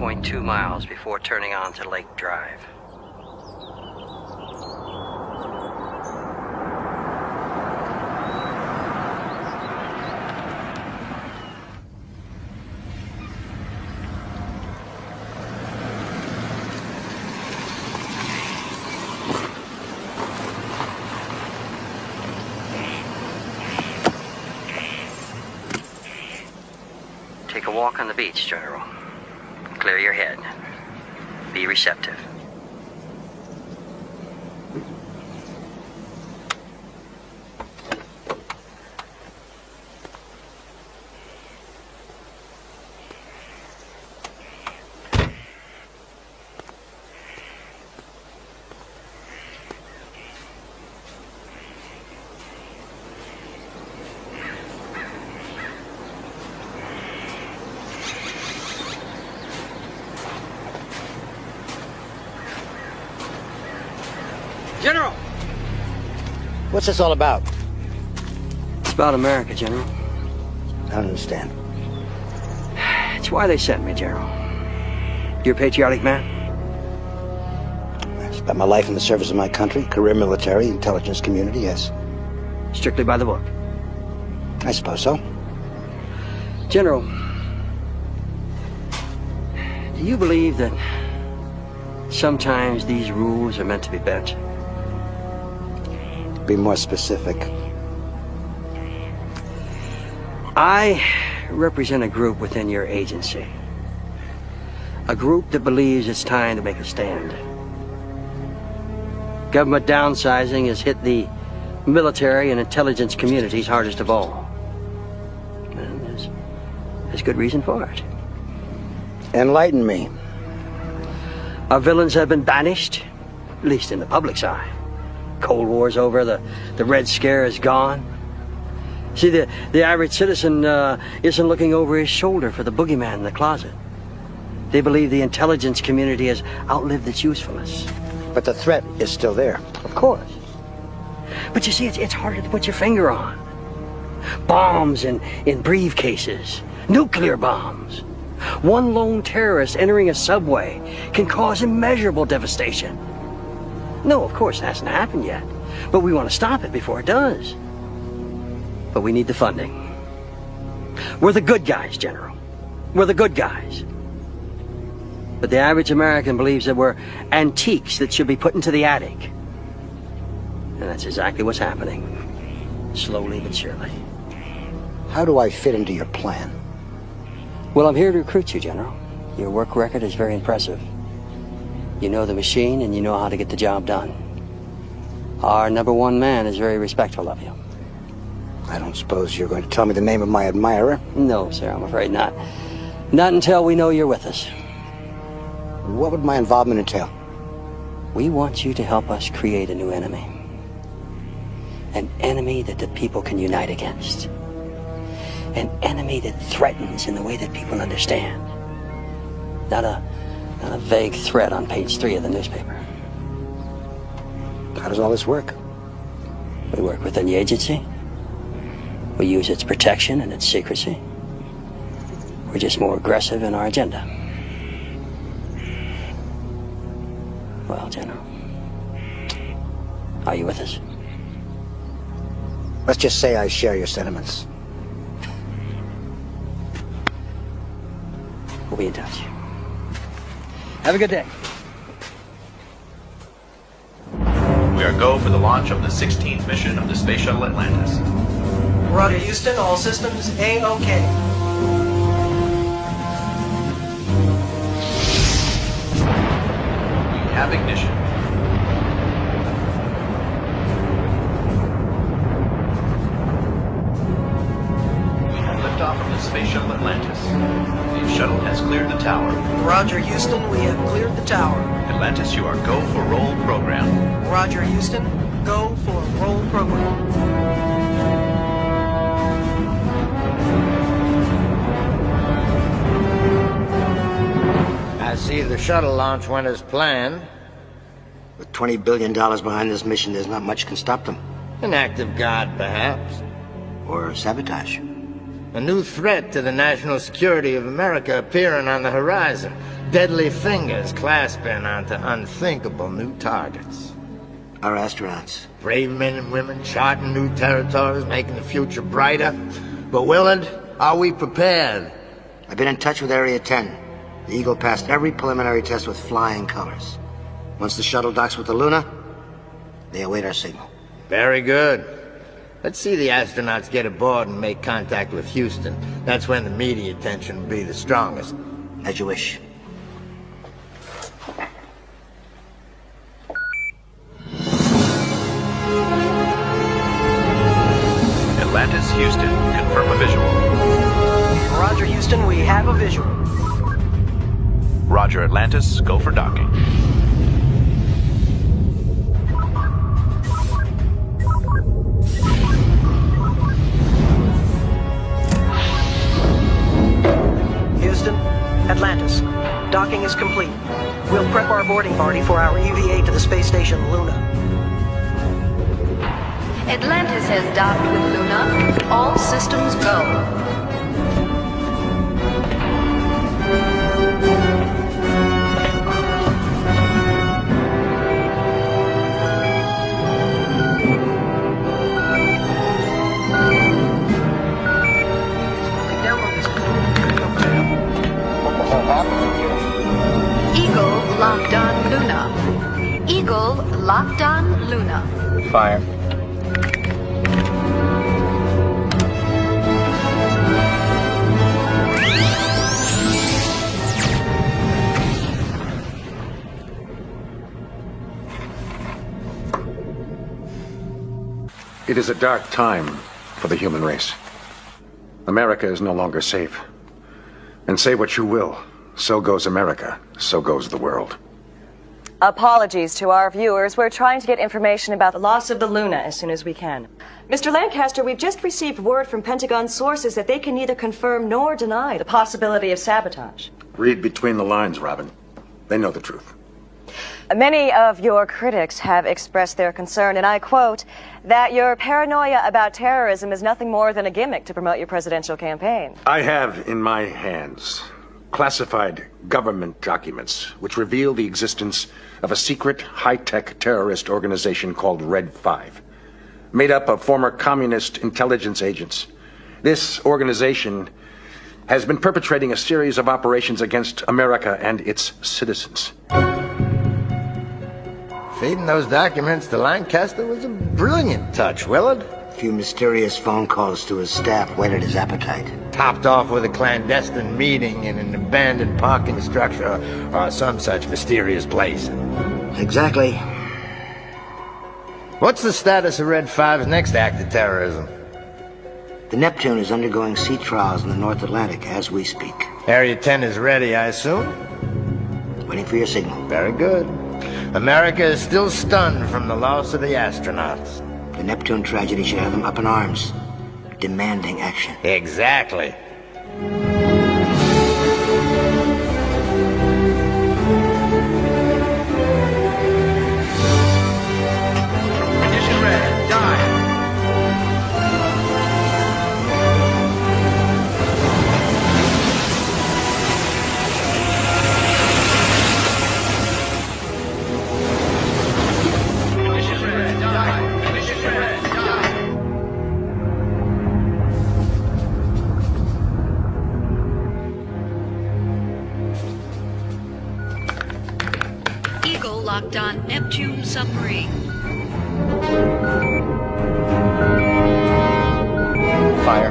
Harris Mill Road for 3.2 miles before turning on to Lake Drive. Take a walk on the beach, General. Clear your head. Be receptive. General! What's this all about? It's about America, General. I don't understand. It's why they sent me, General. You're a patriotic man? I spent my life in the service of my country, career military, intelligence community, yes. Strictly by the book. I suppose so. General, do you believe that sometimes these rules are meant to be bent? Be more specific. I represent a group within your agency. A group that believes it's time to make a stand. Government downsizing has hit the military and intelligence communities hardest of all. And there's, there's good reason for it. Enlighten me. Our villains have been banished, at least in the public's eye. Cold War's over, the, the Red Scare is gone. See, the, the average citizen uh, isn't looking over his shoulder for the boogeyman in the closet. They believe the intelligence community has outlived its usefulness. But the threat is still there. Of course. But you see, it's, it's harder to put your finger on. Bombs in, in briefcases, nuclear bombs. One lone terrorist entering a subway can cause immeasurable devastation. No, of course, it hasn't happened yet. But we want to stop it before it does. But we need the funding. We're the good guys, General. We're the good guys. But the average American believes that we're antiques that should be put into the attic. And that's exactly what's happening. Slowly but surely. How do I fit into your plan? Well, I'm here to recruit you, General. Your work record is very impressive. You know the machine and you know how to get the job done. Our number one man is very respectful of you. I don't suppose you're going to tell me the name of my admirer? No, sir, I'm afraid not. Not until we know you're with us. What would my involvement entail? We want you to help us create a new enemy. An enemy that the people can unite against. An enemy that threatens in the way that people understand. Not a, not a vague threat on page three of the newspaper. How does all this work? We work within the agency. We use its protection and its secrecy. We're just more aggressive in our agenda. Well, General, are you with us? Let's just say I share your sentiments. We'll be in touch. Have a good day. We are go for the launch of the 16th mission of the Space Shuttle Atlantis. Roger, Houston. All systems A-OK. We have ignition. Roger, Houston. We have cleared the tower. Atlantis, you are go for roll program. Roger, Houston. Go for roll program. I see the shuttle launch went as planned. With $20 billion behind this mission, there's not much can stop them. An act of God, perhaps. Or sabotage. A new threat to the national security of America appearing on the horizon. Deadly fingers clasping onto unthinkable new targets. Our astronauts. Brave men and women charting new territories, making the future brighter. But Willard, are we prepared? I've been in touch with Area 10. The Eagle passed every preliminary test with flying colors. Once the shuttle docks with the Luna, they await our signal. Very good. Let's see the astronauts get aboard and make contact with Houston. That's when the media attention will be the strongest. As you wish. Atlantis, Houston. Confirm a visual. Roger, Houston, we have a visual. Roger, Atlantis. Go for docking. Atlantis. Docking is complete. We'll prep our boarding party for our EVA to the space station Luna. Atlantis has docked with Luna. All systems go. Eagle locked on Luna. Eagle locked on Luna. Fire. It is a dark time for the human race. America is no longer safe. And say what you will, so goes America, so goes the world. Apologies to our viewers. We're trying to get information about the loss of the Luna as soon as we can. Mr. Lancaster, we've just received word from Pentagon sources that they can neither confirm nor deny the possibility of sabotage. Read between the lines, Robin. They know the truth. Many of your critics have expressed their concern, and I quote, that your paranoia about terrorism is nothing more than a gimmick to promote your presidential campaign. I have in my hands classified government documents which reveal the existence of a secret high-tech terrorist organization called Red 5, made up of former communist intelligence agents. This organization has been perpetrating a series of operations against America and its citizens. Feeding those documents to Lancaster was a brilliant touch, Willard. A few mysterious phone calls to his staff whetted his appetite. Topped off with a clandestine meeting in an abandoned parking structure or some such mysterious place. Exactly. What's the status of Red 5's next act of terrorism? The Neptune is undergoing sea trials in the North Atlantic as we speak. Area 10 is ready, I assume? Waiting for your signal. Very good. America is still stunned from the loss of the astronauts. The Neptune tragedy should have them up in arms, demanding action. Exactly. Submarine. Fire.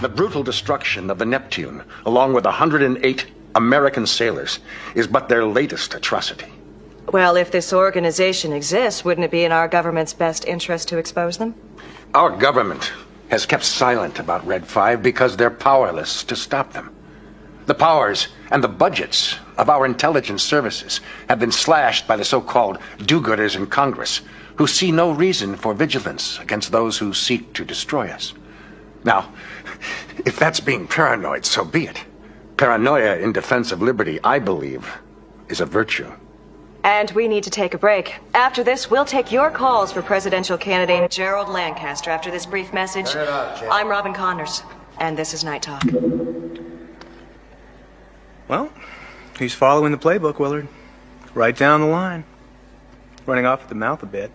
The brutal destruction of the Neptune, along with 108 American sailors, is but their latest atrocity. Well, if this organization exists, wouldn't it be in our government's best interest to expose them? Our government has kept silent about Red 5 because they're powerless to stop them. The powers and the budgets of our intelligence services have been slashed by the so-called do-gooders in Congress, who see no reason for vigilance against those who seek to destroy us. Now, if that's being paranoid, so be it. Paranoia in defense of liberty, I believe, is a virtue. And we need to take a break. After this, we'll take your calls for presidential candidate Gerald Lancaster. After this brief message, Turn it off, I'm Robin Connors, and this is Night Talk. Well, he's following the playbook, Willard. Right down the line. Running off at the mouth a bit.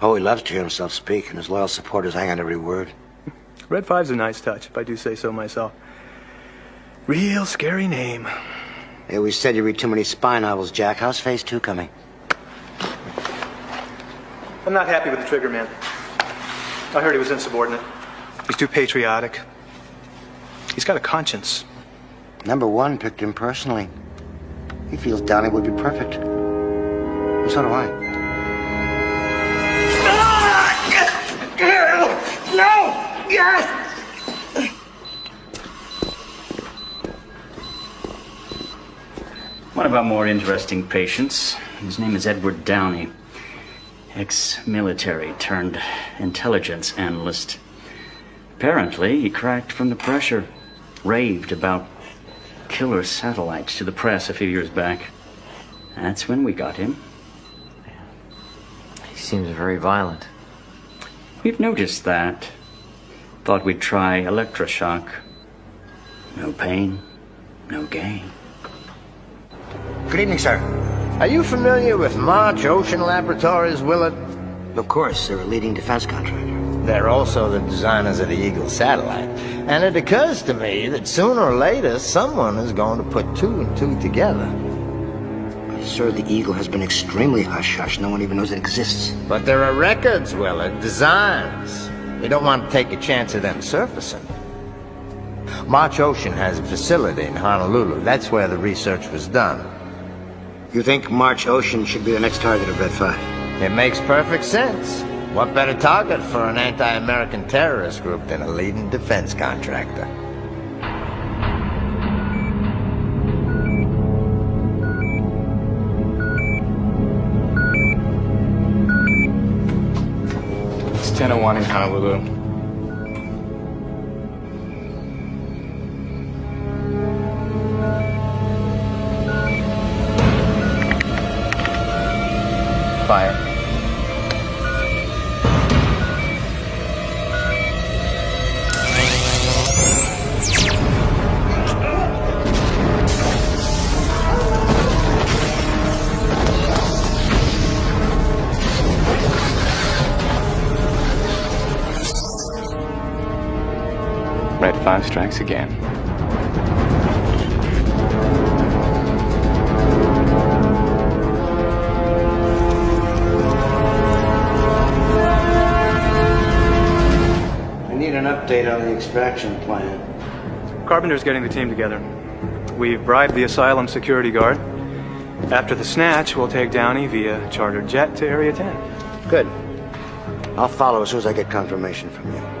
Oh, he loves to hear himself speak, and his loyal supporters hang on every word. Red Five's a nice touch, if I do say so myself. Real scary name. They always said you read too many spy novels, Jack. How's Phase 2 coming? I'm not happy with the trigger man. I heard he was insubordinate. He's too patriotic. He's got a conscience. Number one picked him personally. He feels Downey would be perfect. And so do I. No! Yes! One of our more interesting patients. His name is Edward Downey, ex military turned intelligence analyst. Apparently, he cracked from the pressure, raved about killer satellites to the press a few years back. That's when we got him. He seems very violent. We've noticed that. Thought we'd try electroshock. No pain, no gain. Good evening, sir. Are you familiar with March Ocean Laboratories, Willard? Of course, they're a leading defense contractor. They're also the designers of the Eagle satellite. And it occurs to me that sooner or later, someone is going to put two and two together. Sir, the Eagle has been extremely hush-hush. No one even knows it exists. But there are records, Willard, designs. You don't want to take a chance of them surfacing. March Ocean has a facility in Honolulu. That's where the research was done. You think March Ocean should be the next target of Red 5? It makes perfect sense. What better target for an anti-American terrorist group than a leading defense contractor? It's 1001 in Honolulu. Red 5 strikes again. I need an update on the extraction plan. Carpenter's getting the team together. We've bribed the asylum security guard. After the snatch, we'll take Downey via chartered jet to Area 10. Good. I'll follow as soon as I get confirmation from you.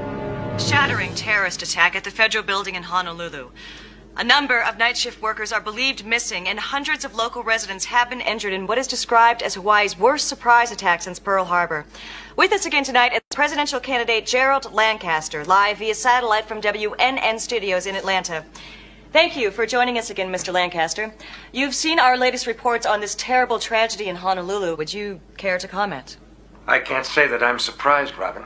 Shattering terrorist attack at the federal building in Honolulu. A number of night shift workers are believed missing, and hundreds of local residents have been injured in what is described as Hawaii's worst surprise attack since Pearl Harbor. With us again tonight is presidential candidate Gerald Lancaster, live via satellite from WNN Studios in Atlanta. Thank you for joining us again, Mr. Lancaster. You've seen our latest reports on this terrible tragedy in Honolulu. Would you care to comment? I can't say that I'm surprised, Robin.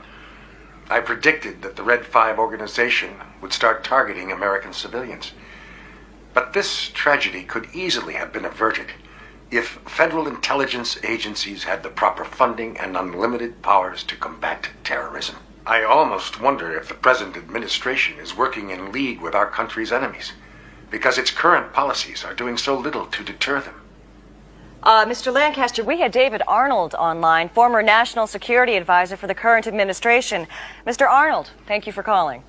I predicted that the Red 5 organization would start targeting American civilians. But this tragedy could easily have been averted if federal intelligence agencies had the proper funding and unlimited powers to combat terrorism. I almost wonder if the present administration is working in league with our country's enemies, because its current policies are doing so little to deter them. Uh, Mr. Lancaster, we had David Arnold online, former national security advisor for the current administration. Mr. Arnold, thank you for calling.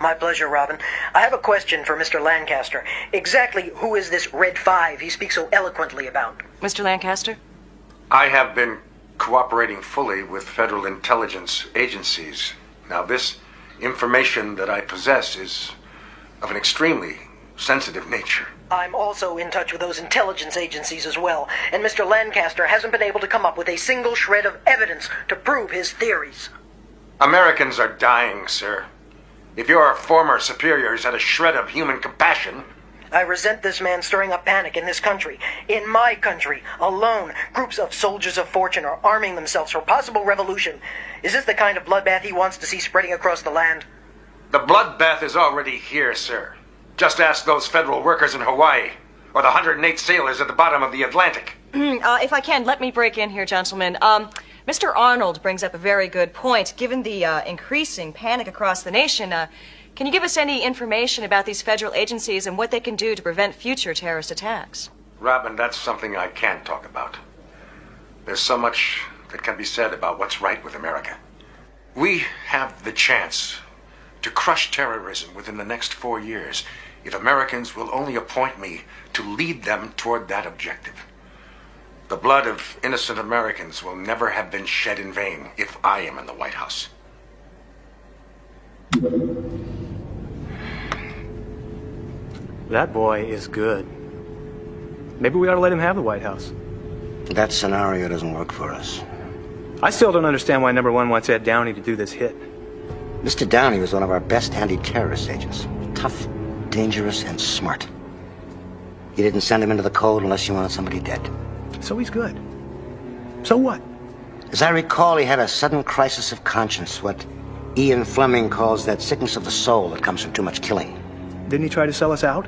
My pleasure, Robin. I have a question for Mr. Lancaster. Exactly who is this Red Five he speaks so eloquently about? Mr. Lancaster? I have been cooperating fully with federal intelligence agencies. Now, this information that I possess is of an extremely sensitive nature. I'm also in touch with those intelligence agencies as well, and Mr. Lancaster hasn't been able to come up with a single shred of evidence to prove his theories. Americans are dying, sir. If your former superiors had a shred of human compassion, I resent this man stirring up panic in this country. In my country, alone, groups of soldiers of fortune are arming themselves for possible revolution. Is this the kind of bloodbath he wants to see spreading across the land? the bloodbath is already here, sir. Just ask those federal workers in Hawaii, or the 108 sailors at the bottom of the Atlantic. uh, if I can, let me break in here, gentlemen. Um, Mr. Arnold brings up a very good point. Given the uh, increasing panic across the nation, uh, can you give us any information about these federal agencies and what they can do to prevent future terrorist attacks? Robin, that's something I can't talk about. There's so much that can be said about what's right with America. We have the chance to crush terrorism within the next four years if Americans will only appoint me to lead them toward that objective. The blood of innocent Americans will never have been shed in vain if I am in the White House. That boy is good. Maybe we ought to let him have the White House. That scenario doesn't work for us. I still don't understand why number one wants Ed Downey to do this hit. Mr. Downey was one of our best anti-terrorist agents. Tough, dangerous, and smart. You didn't send him into the cold unless you wanted somebody dead. So he's good. So what? As I recall, he had a sudden crisis of conscience, what Ian Fleming calls that sickness of the soul that comes from too much killing. Didn't he try to sell us out?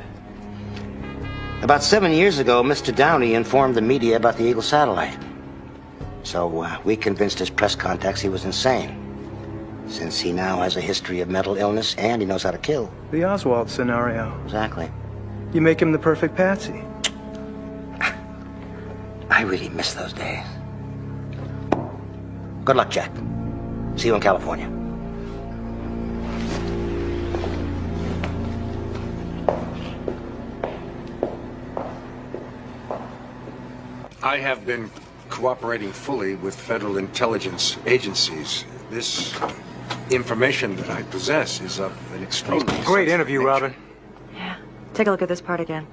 About seven years ago, Mr. Downey informed the media about the Eagle satellite. So uh, we convinced his press contacts he was insane. Since he now has a history of mental illness and he knows how to kill. The Oswald scenario. Exactly. You make him the perfect patsy. I really miss those days. Good luck, Jack. See you in California. I have been cooperating fully with federal intelligence agencies. This information that I possess is of an extremely Great interview, nature. Robin. Yeah. Take a look at this part again.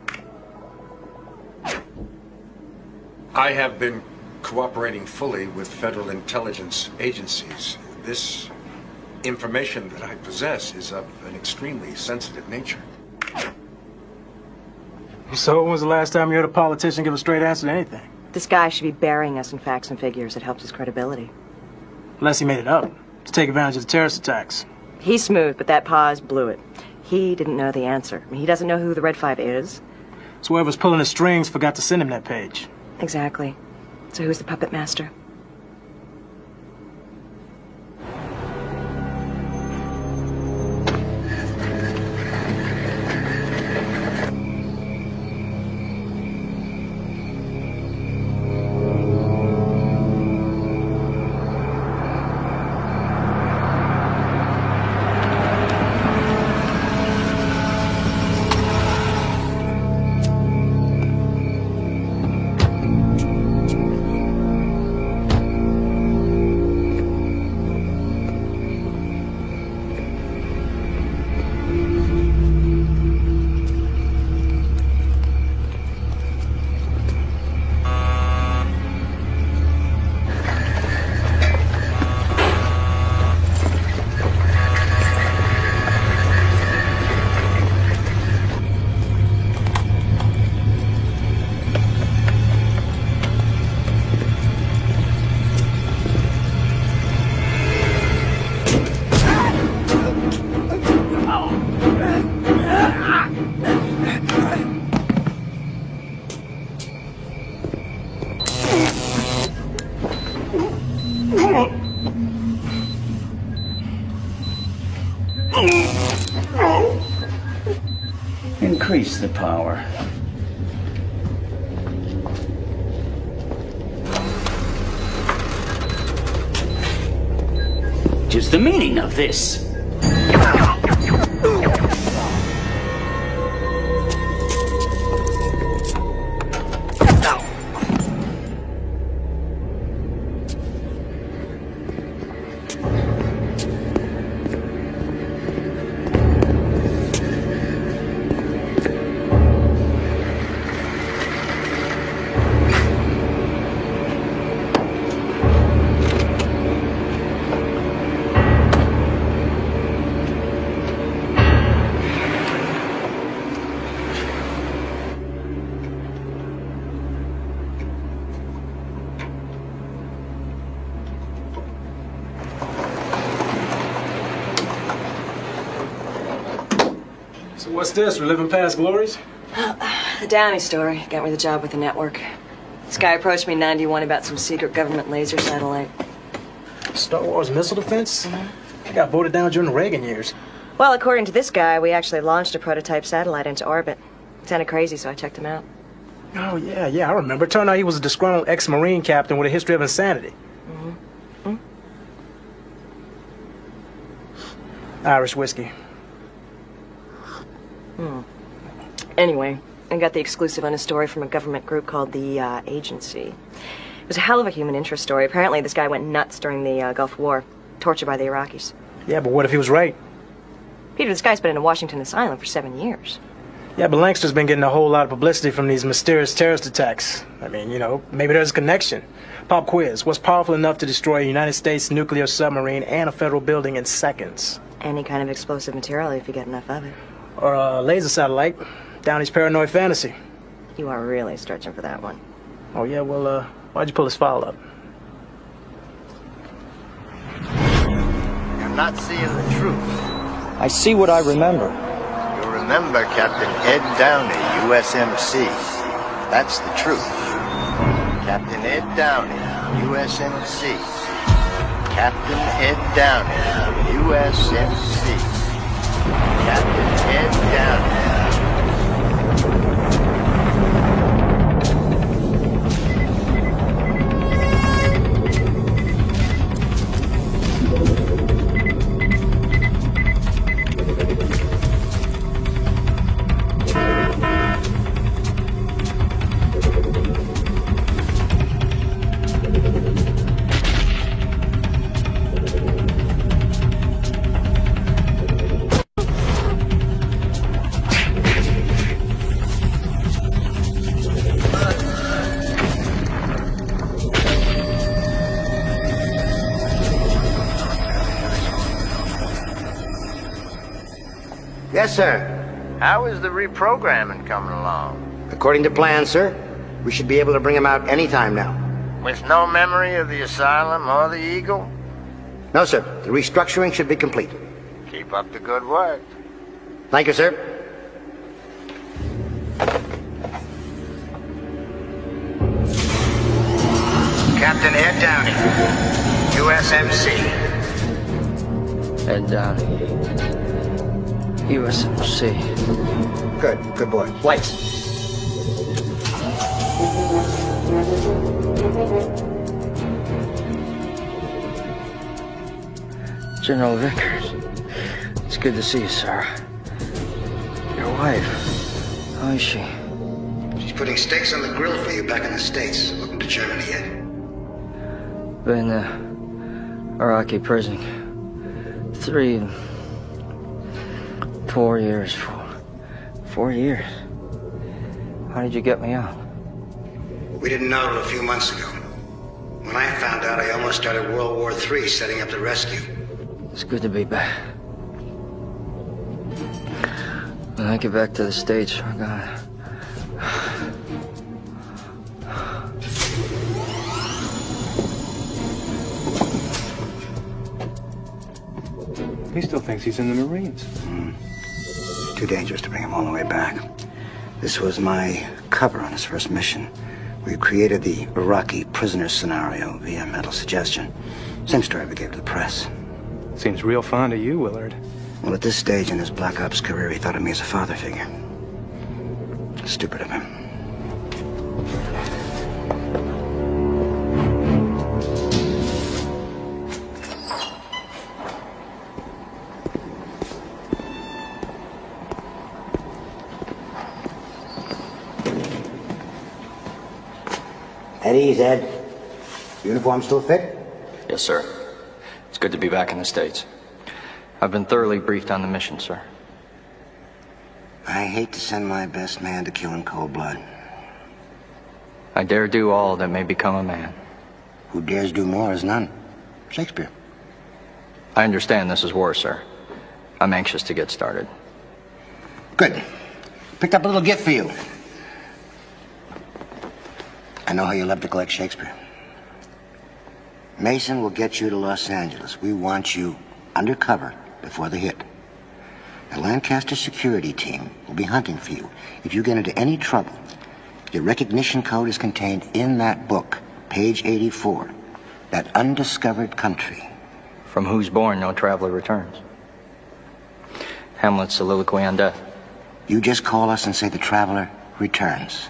I have been cooperating fully with federal intelligence agencies. This information that I possess is of an extremely sensitive nature. So when was the last time you heard a politician give a straight answer to anything? This guy should be burying us in facts and figures. It helps his credibility. Unless he made it up to take advantage of the terrorist attacks. He's smooth, but that pause blew it. He didn't know the answer. I mean, he doesn't know who the Red Five is. So whoever's pulling the strings forgot to send him that page. Exactly. So who's the puppet master? Increase the power. Is the meaning of this? What's this? We're living past glories? The Downey story got me the job with the network. This guy approached me in 91 about some secret government laser satellite. Star Wars missile defense? I got voted down during the Reagan years. Well, according to this guy, we actually launched a prototype satellite into orbit. Sounded crazy, so I checked him out. Oh, yeah, yeah, I remember. Turned out he was a disgruntled ex-Marine captain with a history of insanity. Mm-hmm. Irish whiskey. Hmm. Anyway, I got the exclusive on a story from a government group called the uh, Agency. It was a hell of a human interest story. Apparently, this guy went nuts during the uh, Gulf War, tortured by the Iraqis. Yeah, but what if he was right? Peter, this guy's been in a Washington asylum for seven years. Yeah, but Lancaster's been getting a whole lot of publicity from these mysterious terrorist attacks. I mean, you know, maybe there's a connection. Pop quiz. What's powerful enough to destroy a United States nuclear submarine and a federal building in seconds? Any kind of explosive material if you get enough of it. Or a laser satellite. Downey's paranoid fantasy. You are really stretching for that one. Oh, yeah, well, uh, why'd you pull this file up? You're not seeing the truth. I see what I remember. You remember Captain Ed Downey, USMC. That's the truth. Captain Ed Downey, USMC. Captain Ed Downey, USMC. Captain Ed Yes, sir. How is the reprogramming coming along? According to plan, sir, we should be able to bring him out any time now. With no memory of the asylum or the Eagle? No, sir. The restructuring should be complete. Keep up the good work. Thank you, sir. Captain Ed Downey, USMC. Ed Downey. USMC. Good. Good boy. Lights. General Vickers. It's good to see you, Sarah. Your wife. How is she? She's putting steaks on the grill for you back in the States. Welcome to Germany yet. Been uh, Iraqi prison. Three. Four years. Four, four years. How did you get me out? We didn't know till a few months ago. When I found out, I almost started World War III setting up the rescue. It's good to be back. When I get back to the States, we're gonna... He still thinks he's in the Marines. Hmm. Too dangerous to bring him all the way back. This was my cover on his first mission. We created the Iraqi prisoner scenario via mental suggestion. Same story we gave to the press. Seems real fond of you, Willard. Well, at this stage in his Black Ops career, he thought of me as a father figure. Stupid of him. Ease, Ed. Uniform still fit? Yes, sir. It's good to be back in the States. I've been thoroughly briefed on the mission, sir. I hate to send my best man to kill in cold blood. I dare do all that may become a man. Who dares do more is none. Shakespeare. I understand this is war, sir. I'm anxious to get started. Good. Picked up a little gift for you. I know how you love to collect Shakespeare. Mason will get you to Los Angeles. We want you undercover before the hit. The Lancaster security team will be hunting for you. If you get into any trouble, your recognition code is contained in that book, page 84. That undiscovered country. From whose bourn, no traveler returns. Hamlet's soliloquy on death. You just call us and say the traveler returns.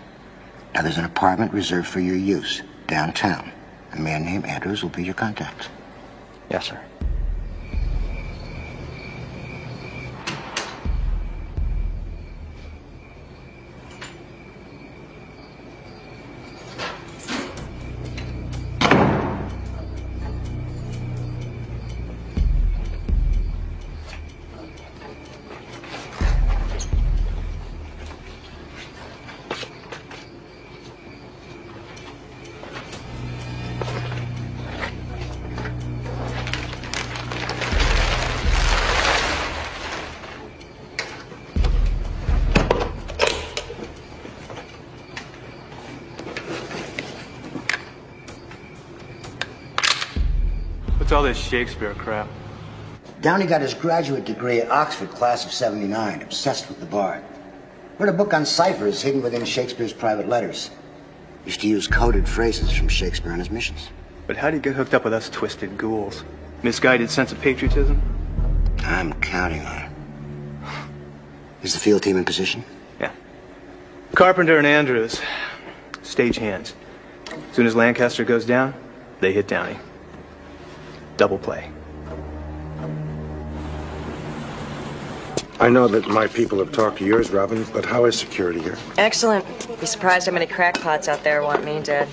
Now there's an apartment reserved for your use downtown. A man named Andrews will be your contact. Yes, sir. Shakespeare crap? Downey got his graduate degree at Oxford, class of 79, obsessed with the bard. Wrote a book on ciphers hidden within Shakespeare's private letters. Used to use coded phrases from Shakespeare on his missions. But how do you get hooked up with us twisted ghouls? Misguided sense of patriotism? I'm counting on it. Is the field team in position? Yeah. Carpenter and Andrews, stage hands. As soon as Lancaster goes down, they hit Downey. Double play. I know that my people have talked to yours, Robin, but how is security here? Excellent. Be surprised how many crackpots out there want me dead.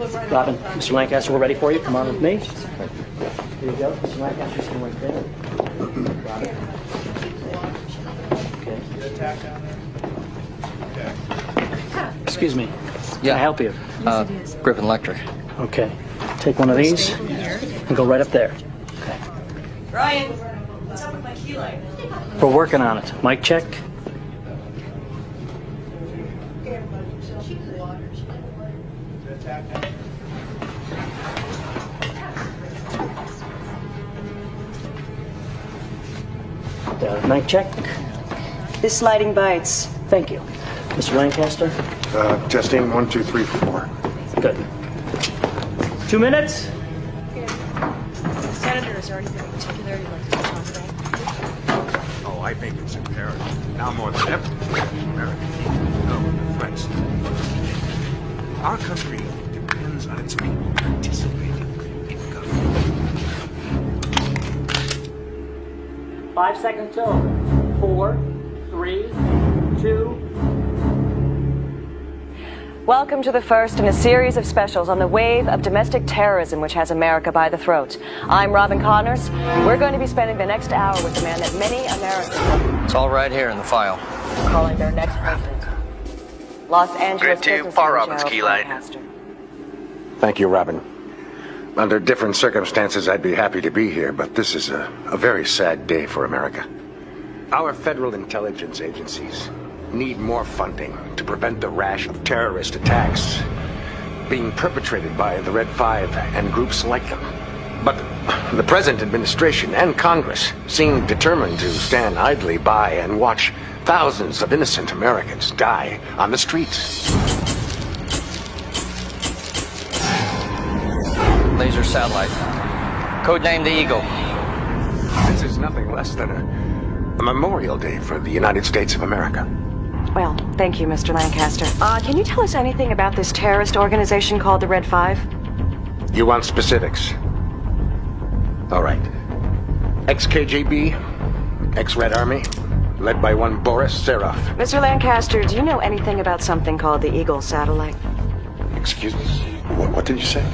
Robin, Mr. Lancaster, we're ready for you. Come on with me. Here you go. Mr. Lancaster's going right there. Robin. Okay. Excuse me. Can Yeah. I help you? Uh, Griffin Electric. Okay. Take one of these and go right up there. Brian, what's up with my key light? We're working on it. Mic check. Mic check. This lighting bites. Thank you. Mr. Lancaster? Uh, testing one, two, three, four. Good. Two minutes? Senator, is there anything in particular you'd like to touch on today? Oh, I think it's imperative, now more than ever, that Americans need know the threats. Our country depends on its people Five seconds till. Four, three, two. Welcome to the first in a series of specials on the wave of domestic terrorism which has America by the throat. I'm Robin Connors. We're going to be spending the next hour with the man that many Americans It's all right here in the file. calling their next president. Los Angeles Grid two, businessman Paul Robbins, key light. Thank you, Robin. Under different circumstances, I'd be happy to be here, but this is a, a very sad day for America. Our federal intelligence agencies need more funding to prevent the rash of terrorist attacks being perpetrated by the Red Five and groups like them. But the present administration and Congress seem determined to stand idly by and watch thousands of innocent Americans die on the streets. Laser satellite. Codename the Eagle. This is nothing less than a, a memorial day for the United States of America. Well, thank you, Mr. Lancaster. Uh, can you tell us anything about this terrorist organization called the Red Five? You want specifics? All right. Ex-KGB, ex-Red Army, led by one Boris Seraph. Mr. Lancaster, do you know anything about something called the Eagle satellite? Excuse me? What, what did you say?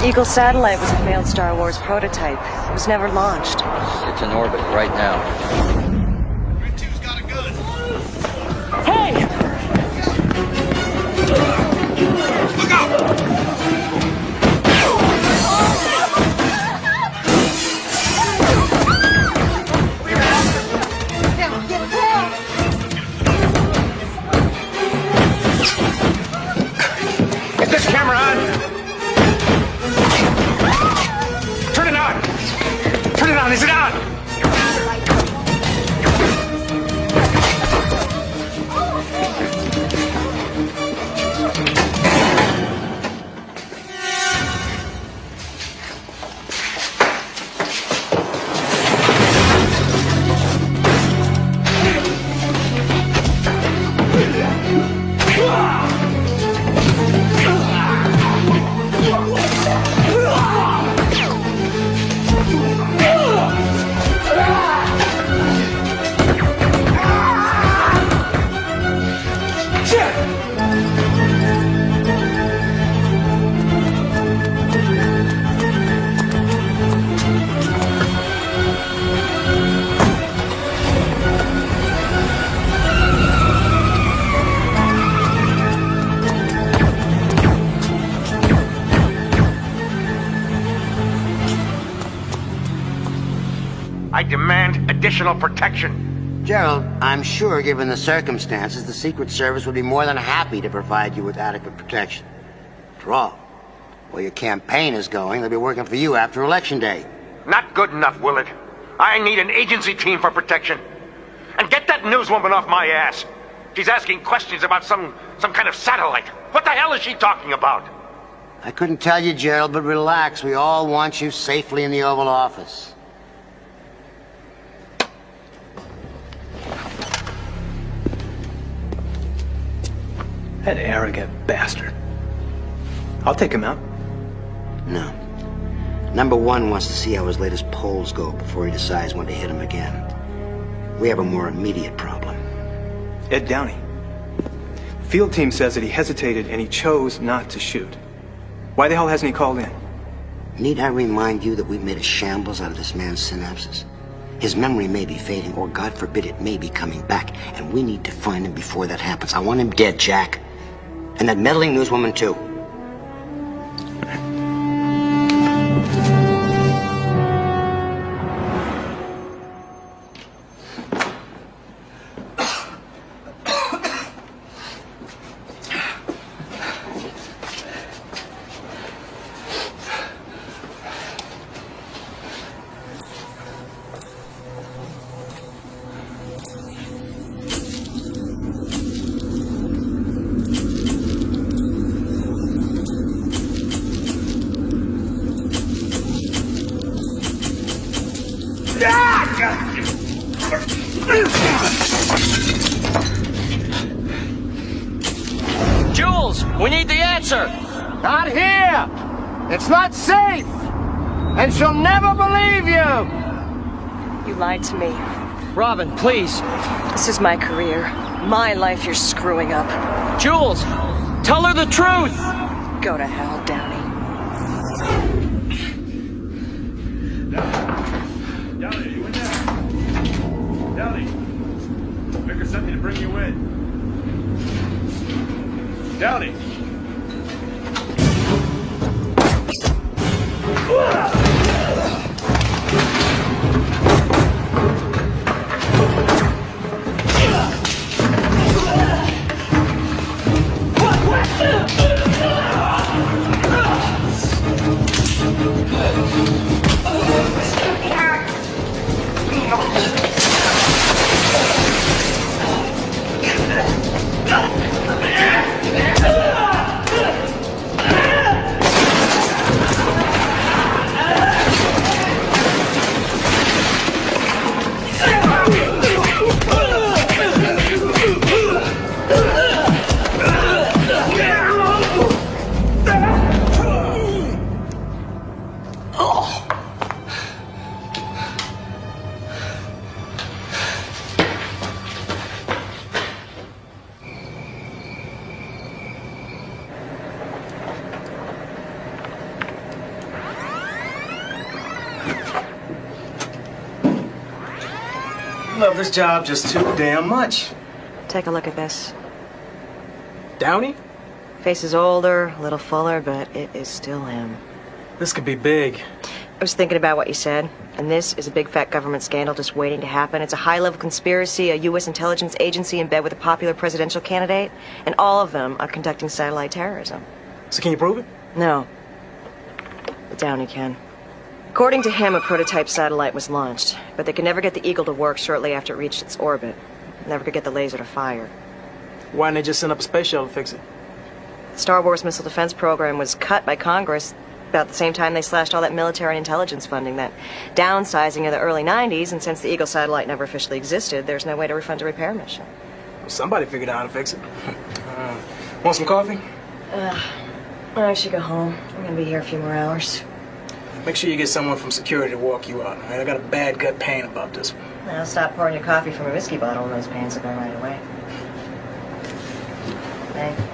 The Eagle satellite was a failed Star Wars prototype. It was never launched. It's in orbit right now. Additional protection. Gerald, I'm sure given the circumstances, the Secret Service would be more than happy to provide you with adequate protection. After all, where your campaign is going, they'll be working for you after Election Day. Not good enough, Willard. I need an agency team for protection. And get that newswoman off my ass. She's asking questions about some some kind of satellite. What the hell is she talking about? I couldn't tell you, Gerald, but relax. We all want you safely in the Oval Office. That arrogant bastard. I'll take him out. No. Number one wants to see how his latest polls go before he decides when to hit him again. We have a more immediate problem. Ed Downey. Field team says that he hesitated and he chose not to shoot. Why the hell hasn't he called in? Need I remind you that we've made a shambles out of this man's synapses? His memory may be fading, or God forbid it may be coming back, and we need to find him before that happens. I want him dead, Jack. And that meddling newswoman, too. Robin, please. This is my career. My life you're screwing up. Jules, tell her the truth! Go to hell, Downey. Downey, are you in there? Downey! Vicar sent me to bring you in. Downey! This job just too damn much. Take a look at this. Downey? Face is older, a little fuller, but it is still him. This could be big. I was thinking about what you said, and this is a big fat government scandal just waiting to happen. It's a high level conspiracy, a U.S. intelligence agency in bed with a popular presidential candidate, and all of them are conducting satellite terrorism. So can you prove it? No. But Downey can. According to him, a prototype satellite was launched, but they could never get the Eagle to work shortly after it reached its orbit. Never could get the laser to fire. Why didn't they just send up a space shuttle to fix it? The Star Wars missile defense program was cut by Congress about the same time they slashed all that military and intelligence funding, that downsizing of the early 90s, and since the Eagle satellite never officially existed, there's no way to refund a repair mission. Well, somebody figured out how to fix it. uh, want some coffee? Uh, I should go home. I'm gonna be here a few more hours. Make sure you get someone from security to walk you out. right? I got a bad gut pain about this one. Now stop pouring your coffee from a whiskey bottle and those pains will go right away. Hey.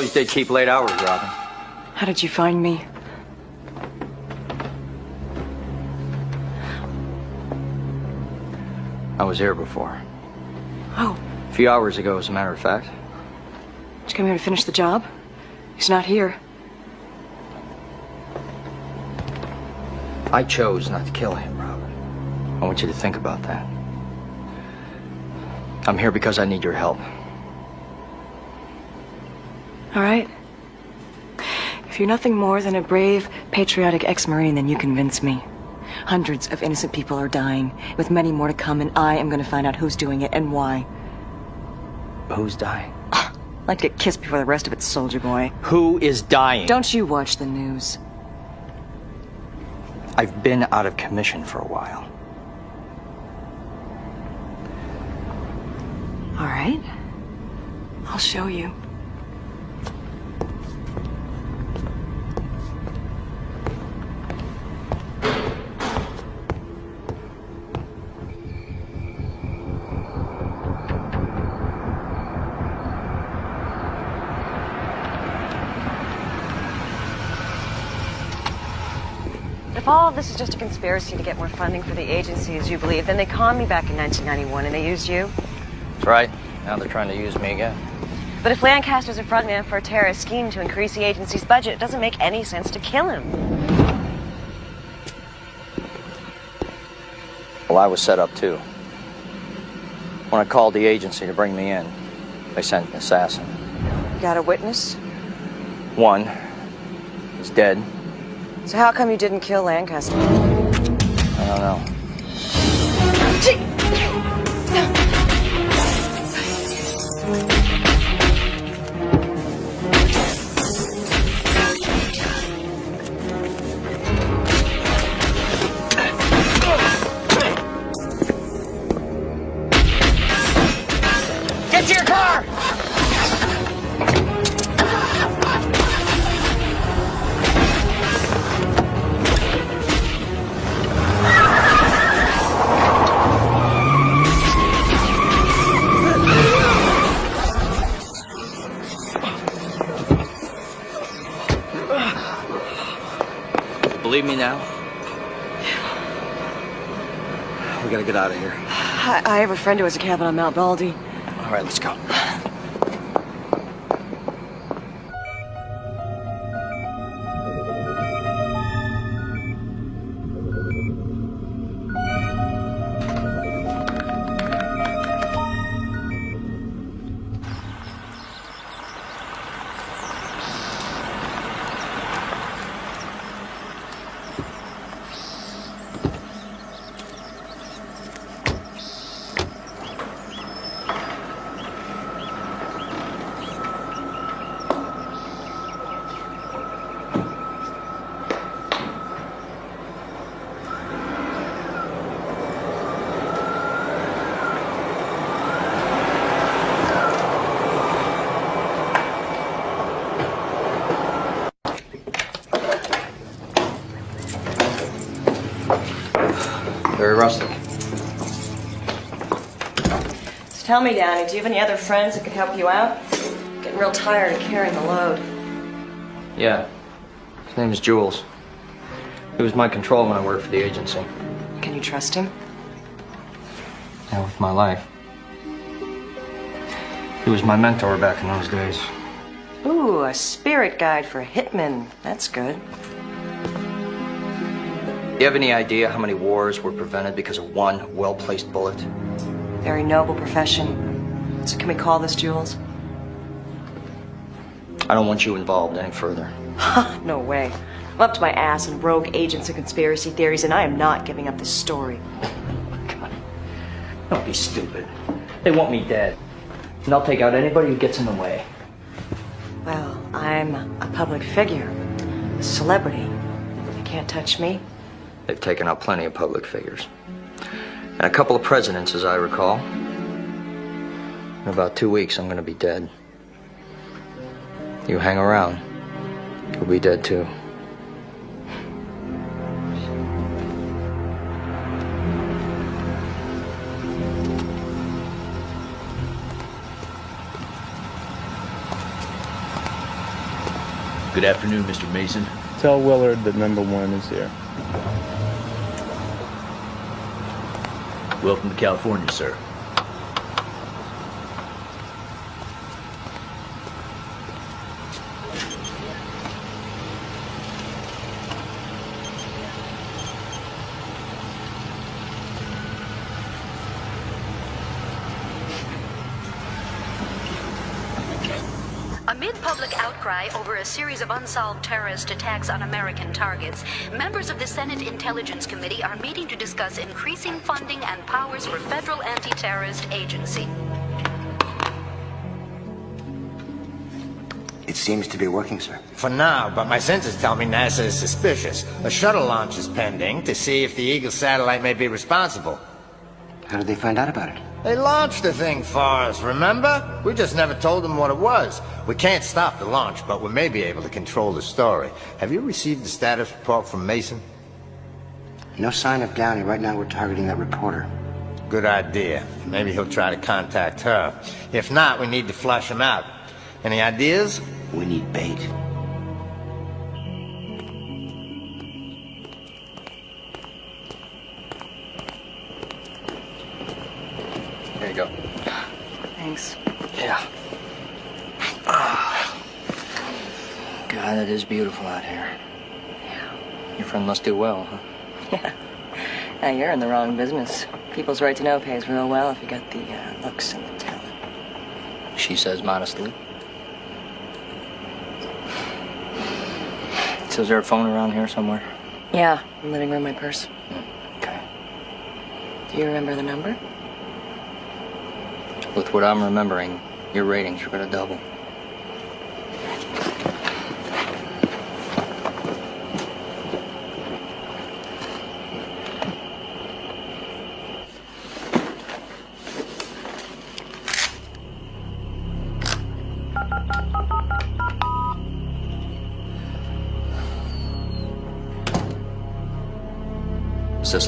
You always did keep late hours, Robin. How did you find me? I was here before. Oh, A few hours ago, as a matter of fact. did you come here to finish the job? He's not here. I chose not to kill him, Robin. I want you to think about that. I'm here because I need your help. All right. If you're nothing more than a brave, patriotic ex-Marine, then you convince me. Hundreds of innocent people are dying, with many more to come, and I am going to find out who's doing it and why. Who's dying? I'd like to get kissed before the rest of it, soldier boy. Who is dying? Don't you watch the news. I've been out of commission for a while. All right. I'll show you. This is just a conspiracy to get more funding for the agency, as you believe, then they conned me back in 1991 and they used you. That's right. Now they're trying to use me again. But if Lancaster's a frontman for a terrorist scheme to increase the agency's budget, it doesn't make any sense to kill him. Well, I was set up too. When I called the agency to bring me in, they sent an assassin. You got a witness? One is dead. So how come you didn't kill Lancaster? I don't know. I, have a friend who has a cabin on Mount Baldy. All right, let's go. Tell me, Downey, do you have any other friends that could help you out? Getting real tired of carrying the load. Yeah. His name is Jules. He was my control when I worked for the agency. Can you trust him? Yeah, with my life. He was my mentor back in those days. Ooh, a spirit guide for hitmen. That's good. You have any idea how many wars were prevented because of one well-placed bullet? Very noble profession. So can we call this Jules? I don't want you involved any further. no way. I'm up to my ass in rogue agents and conspiracy theories, and I am not giving up this story. God. Don't be stupid. They want me dead. And I'll take out anybody who gets in the way. Well, I'm a public figure, a celebrity. They can't touch me. They've taken out plenty of public figures. And a couple of presidents, as I recall. In about two weeks, I'm gonna be dead. You hang around, you'll be dead too. Good afternoon, Mr. Mason. Tell Willard that number one is here. Welcome to California, sir. Amid public outcry over a series of unsolved terrorist attacks on American targets, members of the Senate Intelligence Committee are meeting to discuss increasing funding and powers for federal anti-terrorist agency. It seems to be working, sir. For now, but my senses tell me NASA is suspicious. A shuttle launch is pending to see if the Eagle satellite may be responsible. How did they find out about it? They launched the thing for us, remember? We just never told them what it was. We can't stop the launch, but we may be able to control the story. Have you received the status report from Mason? No sign of Downey. Right now we're targeting that reporter. Good idea. Maybe he'll try to contact her. If not, we need to flush him out. Any ideas? We need bait. Beautiful out here. Your friend must do well, huh? Yeah. Now you're in the wrong business. People's right to know pays real well if you got the uh, looks and the talent. She says modestly. So is there a phone around here somewhere? Yeah, in the living room, my purse. Okay. Do you remember the number? With what I'm remembering, your ratings are gonna double.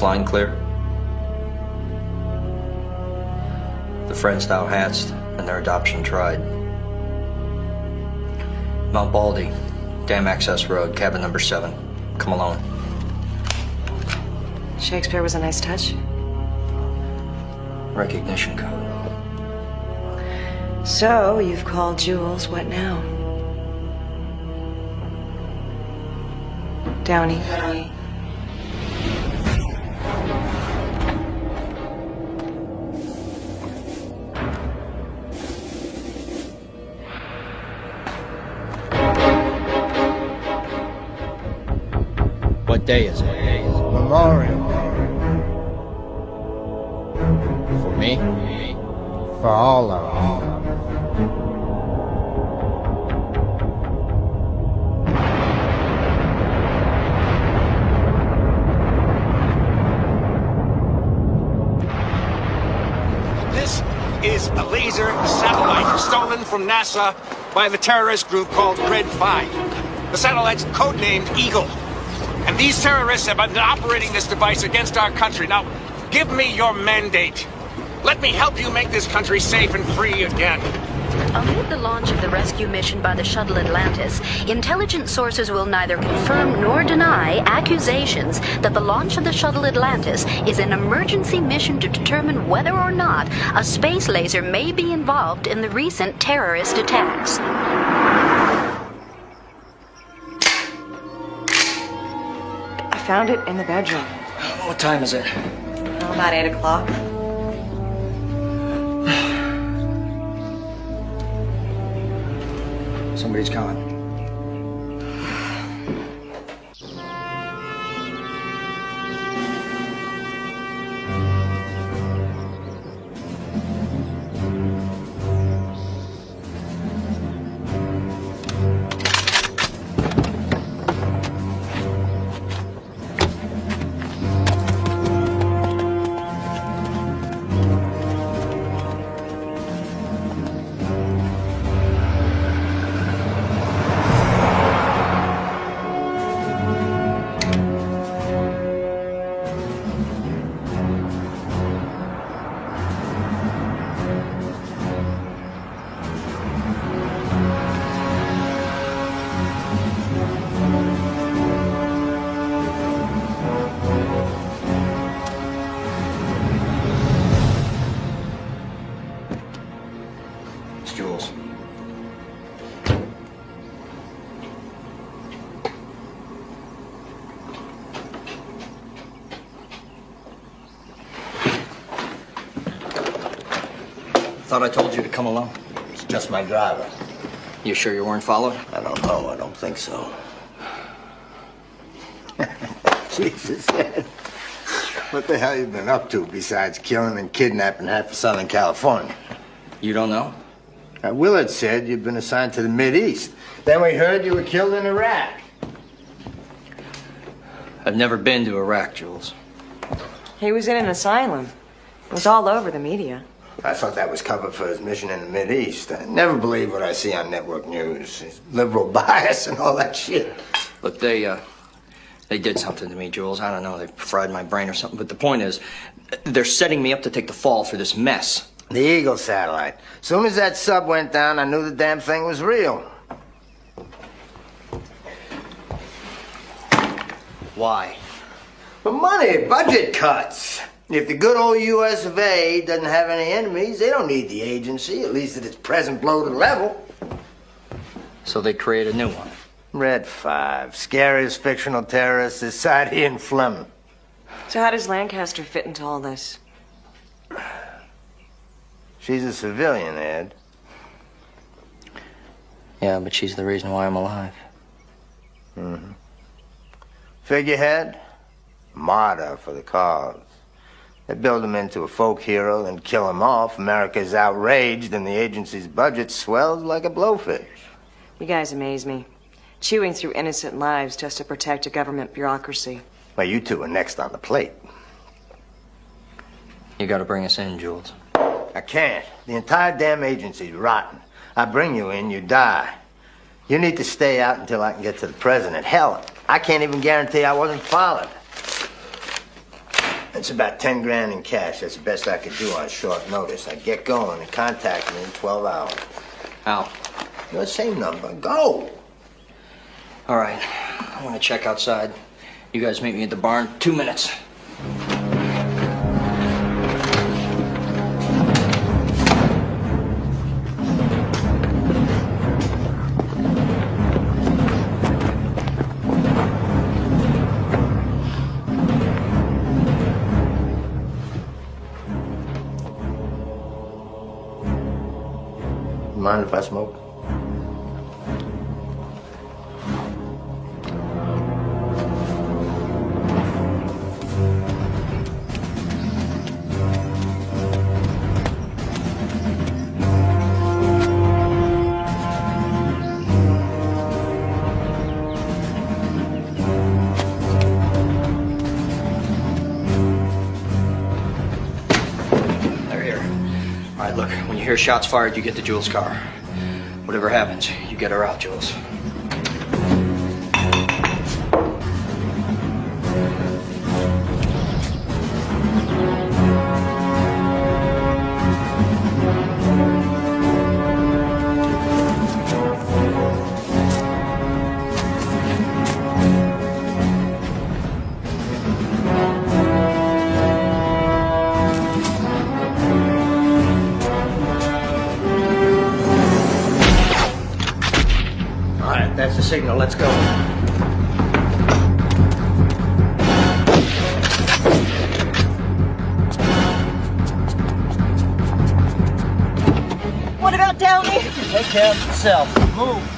Line clear? The friends thou hatched and their adoption tried. Mount Baldy, Dam Access Road, cabin number seven. Come alone. Shakespeare was a nice touch. Recognition code. So, you've called Jules. What now? Downey. Day is it? Memorial Day. For me? For all of us. This is a laser satellite stolen from NASA by the terrorist group called Red 5. The satellite's codenamed Eagle. These terrorists have been operating this device against our country. Now, give me your mandate. Let me help you make this country safe and free again. Amid the launch of the rescue mission by the shuttle Atlantis, intelligence sources will neither confirm nor deny accusations that the launch of the shuttle Atlantis is an emergency mission to determine whether or not a space laser may be involved in the recent terrorist attacks. Found it in the bedroom. What time is it? Oh, about 8 o'clock. Somebody's coming. Thought I told you to come along. It's just my driver. You sure you weren't followed? I don't know. I don't think so. Jesus. What the hell you been up to besides killing and kidnapping half of Southern California? You don't know? Uh, Willard said you'd been assigned to the East. Then we heard you were killed in Iraq. I've never been to Iraq, Jules. He was in an asylum. It was all over the media. I thought that was cover for his mission in the Mideast. I never believe what I see on network news. His liberal bias and all that shit. Look, they, uh, they did something to me, Jules. I don't know, they fried my brain or something. But the point is, they're setting me up to take the fall for this mess. The Eagle satellite. Soon as that sub went down, I knew the damn thing was real. Why? But money, budget cuts. If the good old US of A doesn't have any enemies, they don't need the agency, at least at its present bloated level. So they create a new one. Red 5, scariest fictional terrorist is Ian Fleming. So how does Lancaster fit into all this? She's a civilian, Ed. Yeah, but she's the reason why I'm alive. Mm-hmm. Figurehead, martyr for the cause. They build him into a folk hero, then kill him off. America's outraged, and the agency's budget swells like a blowfish. You guys amaze me. Chewing through innocent lives just to protect a government bureaucracy. Well, you two are next on the plate. You gotta bring us in, Jules. I can't. The entire damn agency's rotten. I bring you in, you die. You need to stay out until I can get to the president. Hell, I can't even guarantee I wasn't followed. It's about 10 grand in cash. That's the best I could do on short notice. I get going and contact me in 12 hours. How? The same number. Go! All right. I want to check outside. You guys meet me at the barn. Two minutes. If I smoke? Hear shots fired, you get to Jules' car. Whatever happens, you get her out, Jules. Signal. Let's go. What about Downey? Take care of yourself. Move.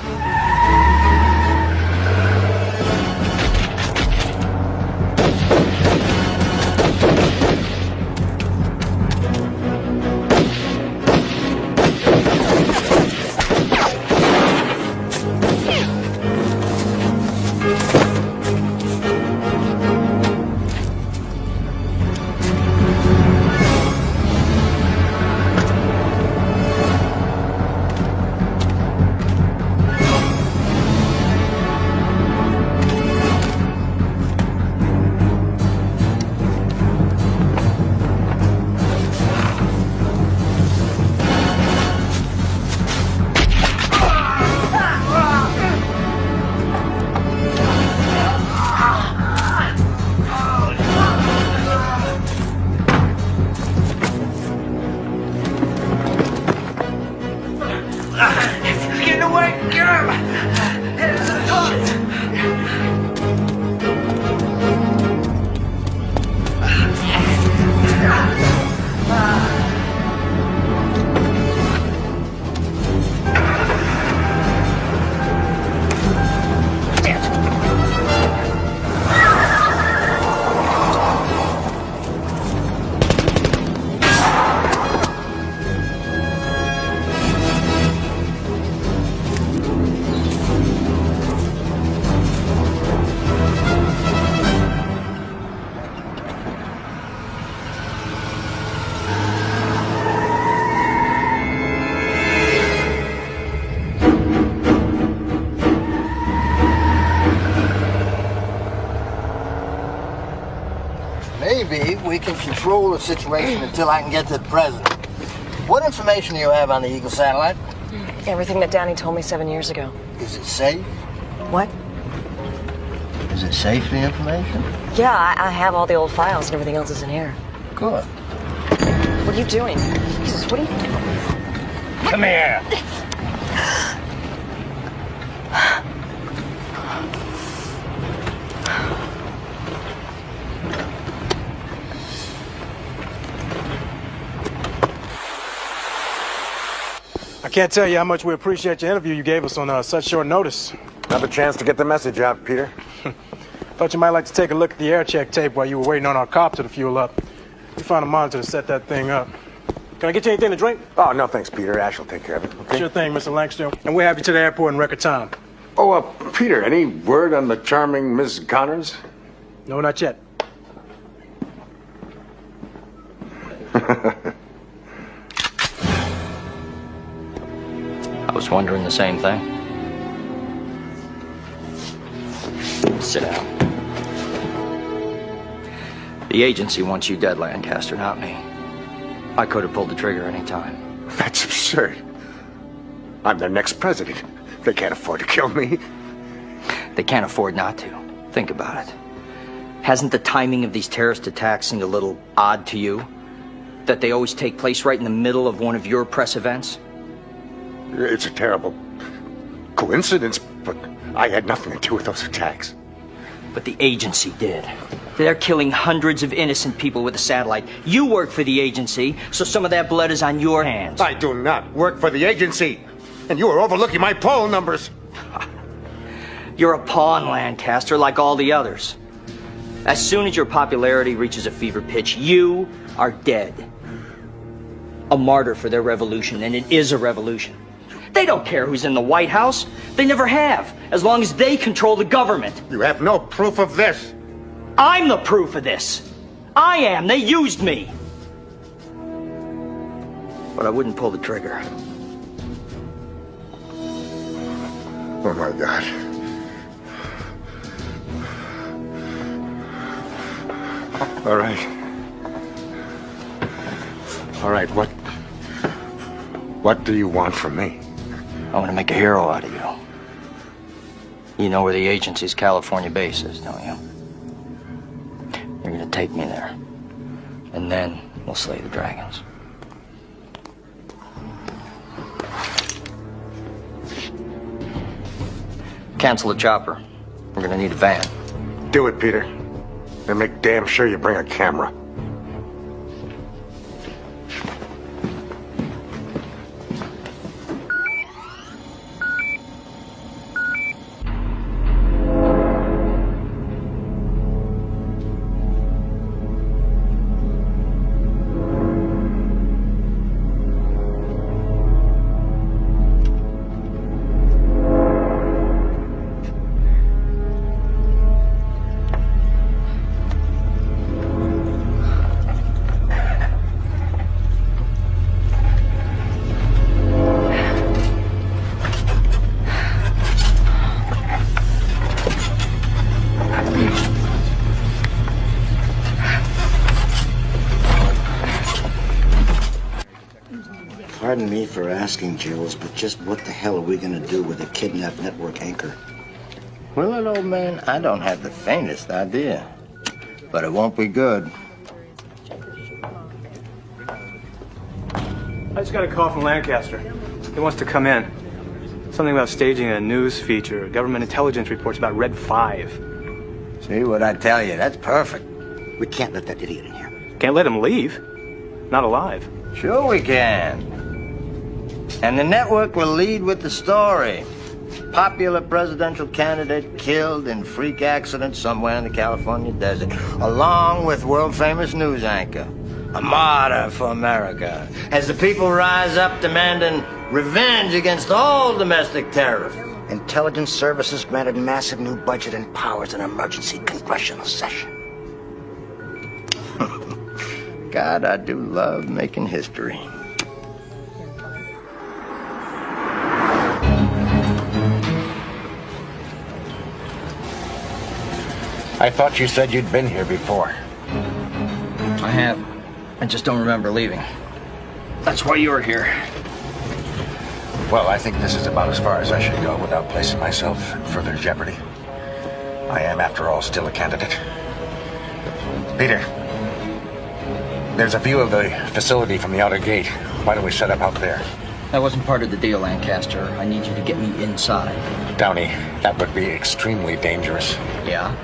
We can control the situation until I can get to the president. What information do you have on the Eagle satellite? Everything that Danny told me seven years ago. Is it safe? What? Is it safe, the information? Yeah, I, I have all the old files and everything else is in here. Good. What are you doing? Jesus, what are you... doing? Come here. Can't tell you how much we appreciate your interview you gave us on uh, such short notice. Another chance to get the message out, Peter. Thought you might like to take a look at the air check tape while you were waiting on our copter to fuel up. We found a monitor to set that thing up. Can I get you anything to drink? Oh, no thanks, Peter. Ash will take care of it, okay? Sure thing, Mr. Langston. And we'll have you to the airport in record time. Oh, uh, Peter, any word on the charming Miss Connors? No, not yet. was wondering the same thing. Sit down. The agency wants you dead, Lancaster, not me. I could have pulled the trigger any time. That's absurd. I'm their next president. They can't afford to kill me. They can't afford not to. Think about it. Hasn't the timing of these terrorist attacks seemed a little odd to you? That they always take place right in the middle of one of your press events? It's a terrible coincidence, but I had nothing to do with those attacks. But the agency did. They're killing hundreds of innocent people with a satellite. You work for the agency, so some of that blood is on your hands. I do not work for the agency, and you are overlooking my poll numbers. You're a pawn, Lancaster, like all the others. As soon as your popularity reaches a fever pitch, you are dead. A martyr for their revolution, and it is a revolution. They don't care who's in the White House. They never have, as long as they control the government. You have no proof of this. I'm the proof of this. I am. They used me. But I wouldn't pull the trigger. Oh my God. All right. All right, what... What do you want from me? I want to make a hero out of you. You know where the agency's California base is, don't you? You're gonna take me there. And then we'll slay the dragons. Cancel the chopper. We're gonna need a van. Do it, Peter. And make damn sure you bring a camera. For Jules, but just what the hell are we gonna do with a kidnapped network anchor? Well, old man, I don't have the faintest idea. But it won't be good. I just got a call from Lancaster. He wants to come in. Something about staging a news feature, government intelligence reports about Red 5. See what I tell you? That's perfect. We can't let that idiot in here. Can't let him leave. Not alive. Sure we can. And the network will lead with the story. Popular presidential candidate killed in freak accident somewhere in the California desert, along with world-famous news anchor. A martyr for America. As the people rise up demanding revenge against all domestic terrorists. Intelligence services granted massive new budget and powers in emergency congressional session. God, I do love making history. I thought you said you'd been here before. I have. I just don't remember leaving. That's why you're here. Well, I think this is about as far as I should go without placing myself in further jeopardy. I am, after all, still a candidate. Peter, there's a view of the facility from the outer gate. Why don't we set up out there? That wasn't part of the deal, Lancaster. I need you to get me inside. Downey, that would be extremely dangerous. Yeah?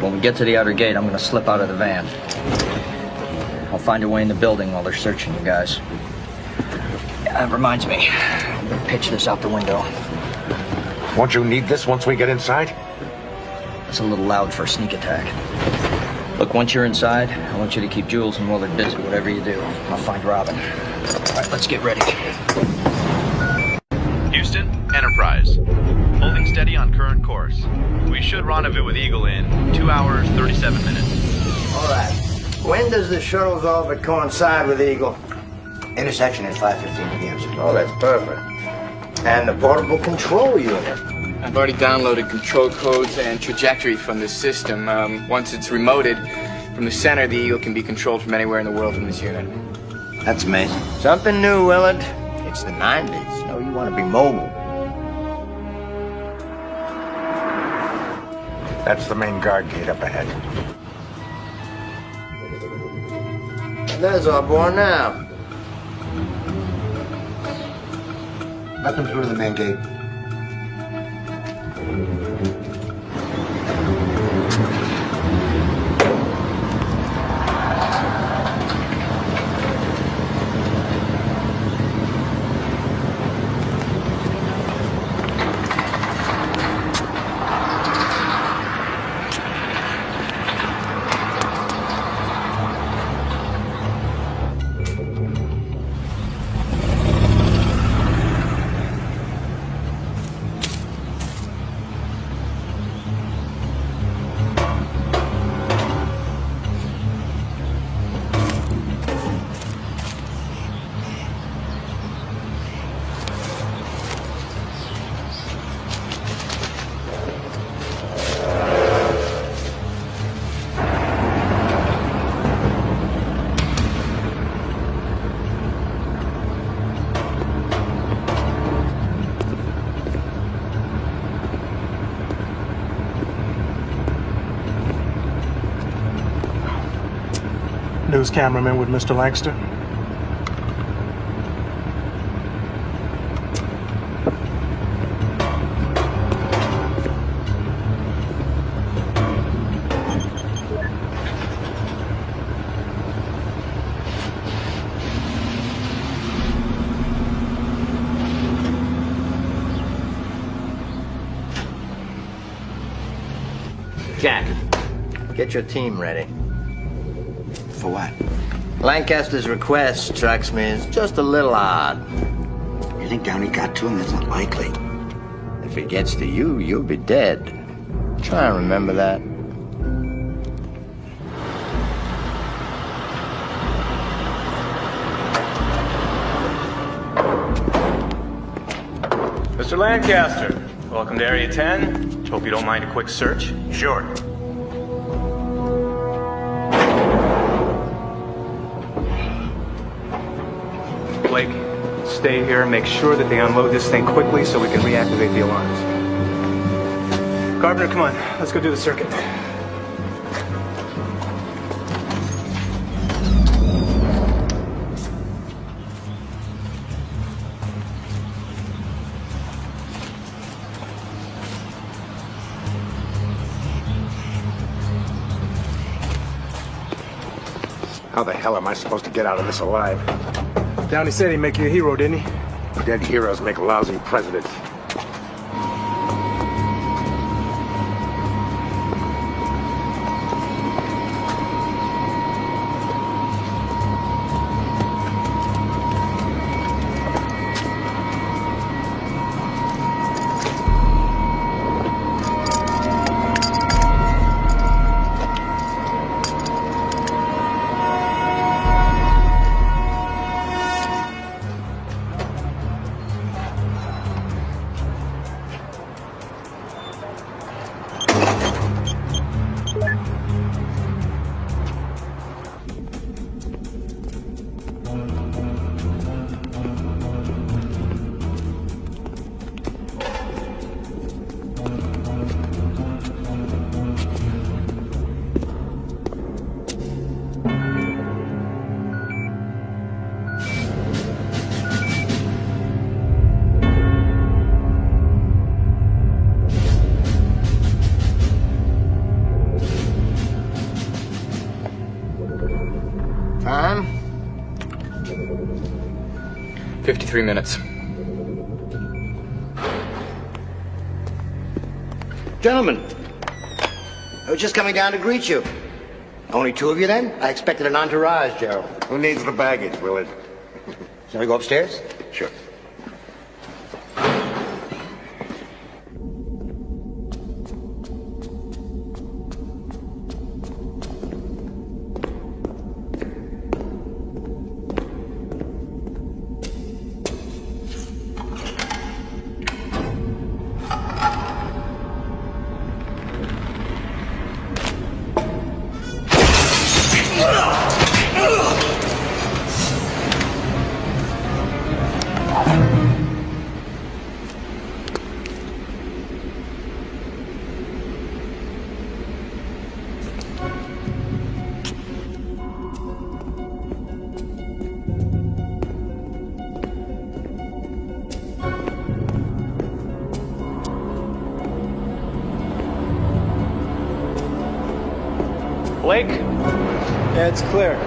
When we get to the outer gate, I'm gonna slip out of the van. I'll find a way in the building while they're searching you guys. That reminds me. I'm gonna pitch this out the window. Won't you need this once we get inside? It's a little loud for a sneak attack. Look, once you're inside, I want you to keep Jules and Willard busy, whatever you do. I'll find Robin. All right, let's get ready. Houston, Enterprise. Holding steady on current course. We should rendezvous with Eagle in 2 hours, 37 minutes. All right. When does the shuttle's orbit coincide with Eagle? Intersection at 5.15 p.m. sir. Oh, that's perfect. And the portable control unit. I've already downloaded control codes and trajectory from this system. Um, once it's remoted from the center, the Eagle can be controlled from anywhere in the world from this unit. That's amazing. Something new, Willard. It's the 90s. You know, you want to be mobile. That's the main guard gate up ahead. There's our boy now. Let them through to the main gate. those cameraman with Mr. Lancaster? Jack, get your team ready. For what? Lancaster's request strikes me as just a little odd. You think Downey got to him? That's unlikely. If he gets to you, you'll be dead. Try and remember that. Mr. Lancaster, welcome to Area 10. Hope you don't mind a quick search. Sure. Stay here. and Make sure that they unload this thing quickly so we can reactivate the alarms. Carpenter, come on. Let's go do the circuit. How the hell am I supposed to get out of this alive? Downey said he'd make you a hero, didn't he? Dead heroes make lousy presidents. 53 minutes. Gentlemen, I was just coming down to greet you. Only two of you then? I expected an entourage, Gerald. Who needs the baggage, Willard? Shall we go upstairs? Sure. It's clear.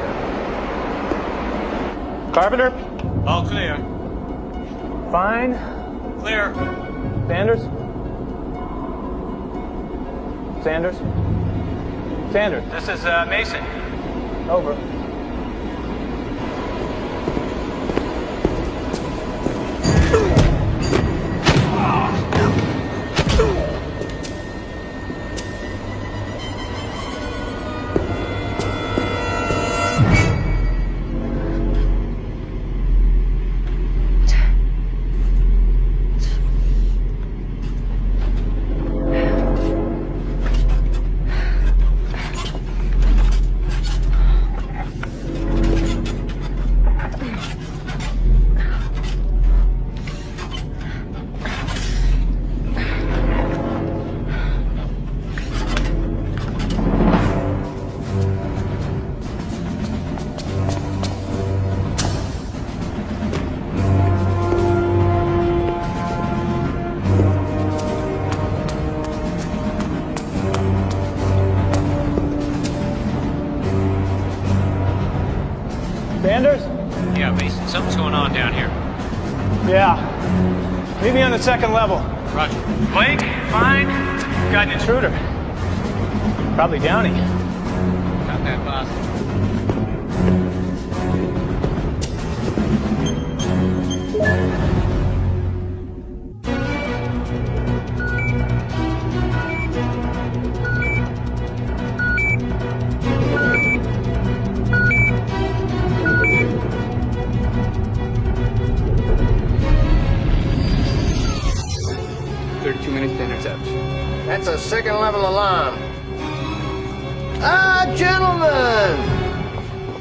Second level.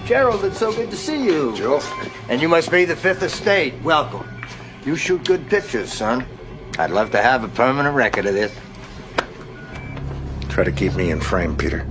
Gerald, it's so good to see you. Joe. And you must be the Fifth Estate. Welcome. You shoot good pictures, son. I'd love to have a permanent record of this. Try to keep me in frame, Peter.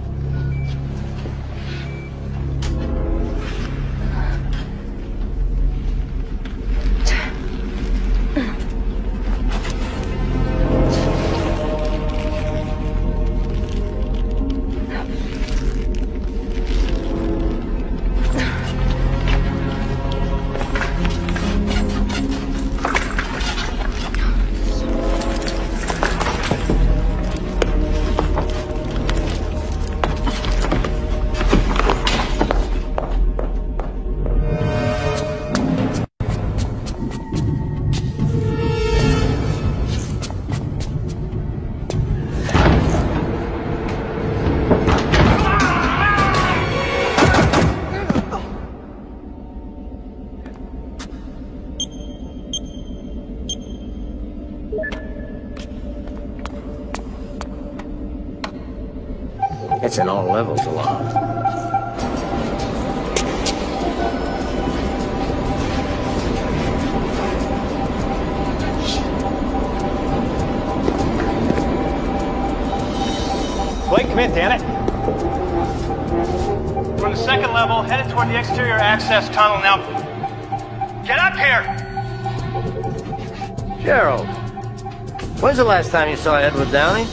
Saw Edward Downey?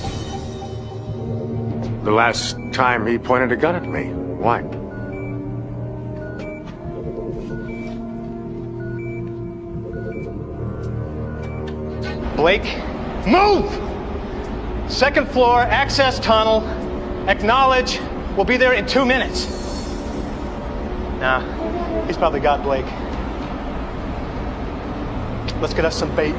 The last time he pointed a gun at me. Why? Blake, move! Second floor, access tunnel. Acknowledge. We'll be there in two minutes. Nah, he's probably got Blake. Let's get us some bait.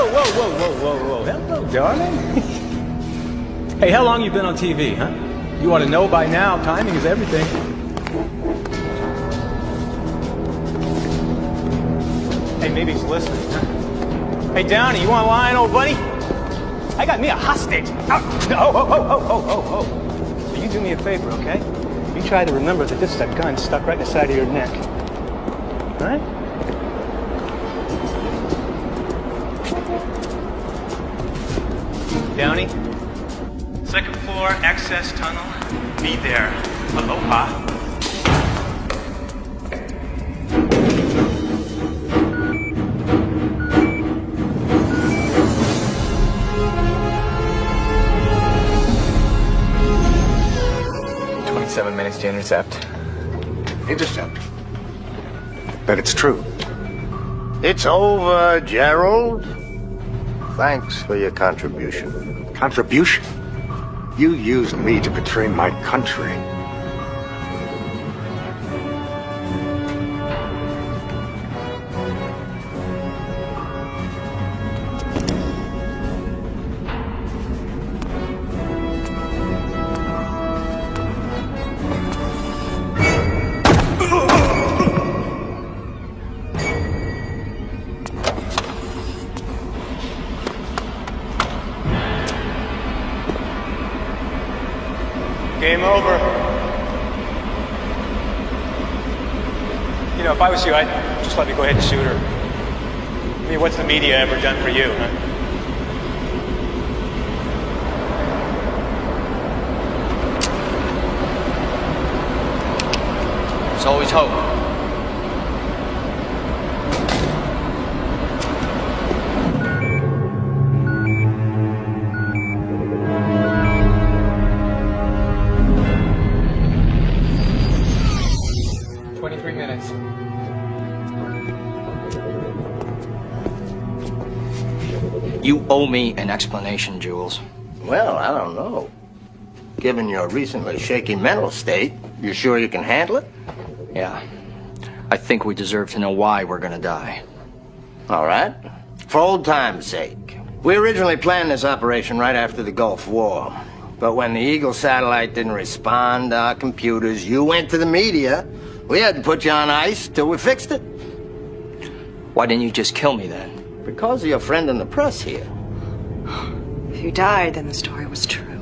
Whoa, whoa, whoa, whoa, whoa, whoa. Hello, darling. hey, how long you been on TV, huh? You ought to know by now, timing is everything. Hey, maybe he's listening. huh? Hey, Downey, you want a line, old buddy? I got me a hostage. Oh, oh, oh, oh, oh, oh, oh, oh. You do me a favor, okay? You try to remember that this is a gun stuck right in the side of your neck. All right? Downey, second floor, access tunnel. Be there. Aloha. Twenty-seven minutes to intercept. Intercept. But it's true. It's over, Gerald. Thanks for your contribution. Contribution? You used me to betray my country. I was you, I'd just let me go ahead and shoot her. I mean, what's the media ever done for you, huh? There's always hope. Owe me an explanation, Jules. Well, I don't know. Given your recently shaky mental state, you sure you can handle it? Yeah. I think we deserve to know why we're gonna die. All right. For old time's sake. We originally planned this operation right after the Gulf War. But when the Eagle satellite didn't respond to our computers, you went to the media. We had to put you on ice till we fixed it. Why didn't you just kill me then? Because of your friend in the press here. If you died, then the story was true.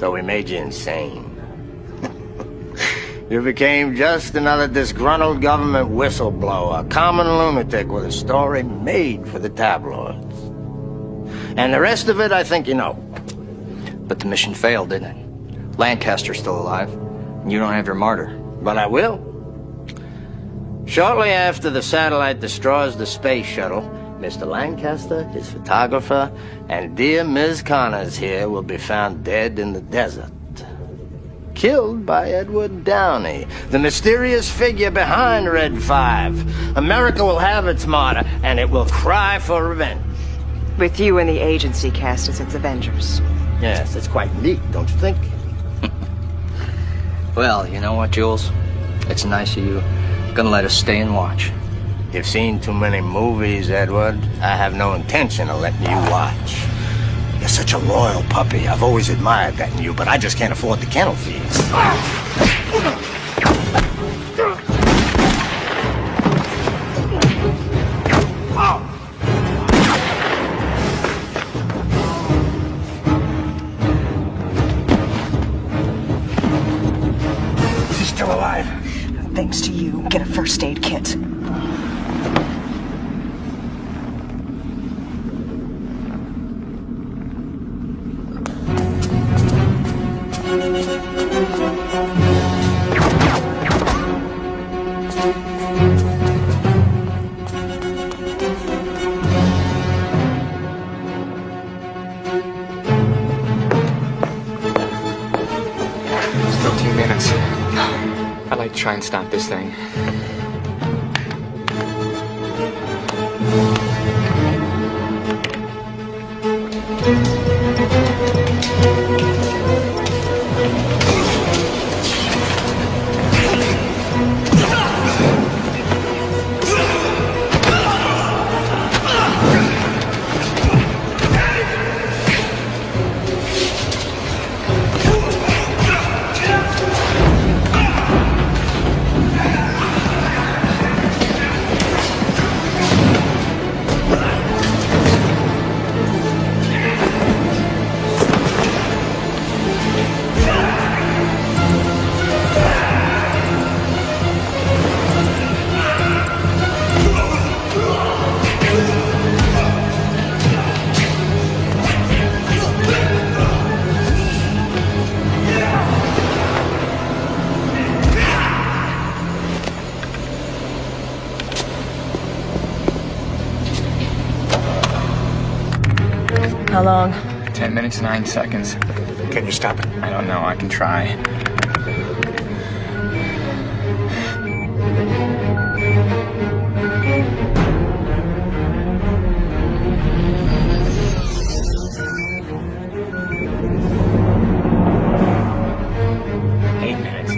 So we made you insane. you became just another disgruntled government whistleblower, a common lunatic with a story made for the tabloids. And the rest of it, I think you know. But the mission failed, didn't it? Lancaster's still alive. and You don't have your martyr. But I will. Shortly after the satellite destroys the space shuttle, Mr. Lancaster, his photographer, and dear Ms. Connors here will be found dead in the desert. Killed by Edward Downey, the mysterious figure behind Red 5. America will have its martyr, and it will cry for revenge. With you and the agency cast as its Avengers. Yes, it's quite neat, don't you think? Well, you know what, Jules? It's nice of you. Gonna let us stay and watch. You've seen too many movies, Edward. I have no intention of letting you watch. You're such a loyal puppy. I've always admired that in you, but I just can't afford the kennel fees. Ten nine seconds. Can you stop it? I don't know. I can try. Eight minutes.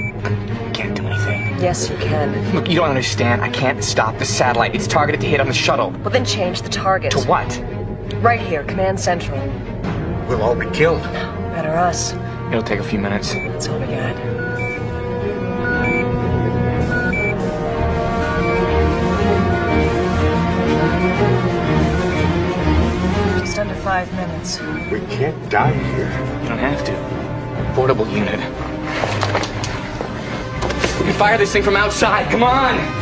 Can't do anything. Yes, you can. Look, you don't understand. I can't stop the satellite. It's targeted to hit on the shuttle. Well, then change the target. To what? Right here, Command Central. We'll all be killed. Better us. It'll take a few minutes. That's all we got. Just under five minutes. We can't die here. You don't have to. Portable unit. We can fire this thing from outside. Come on!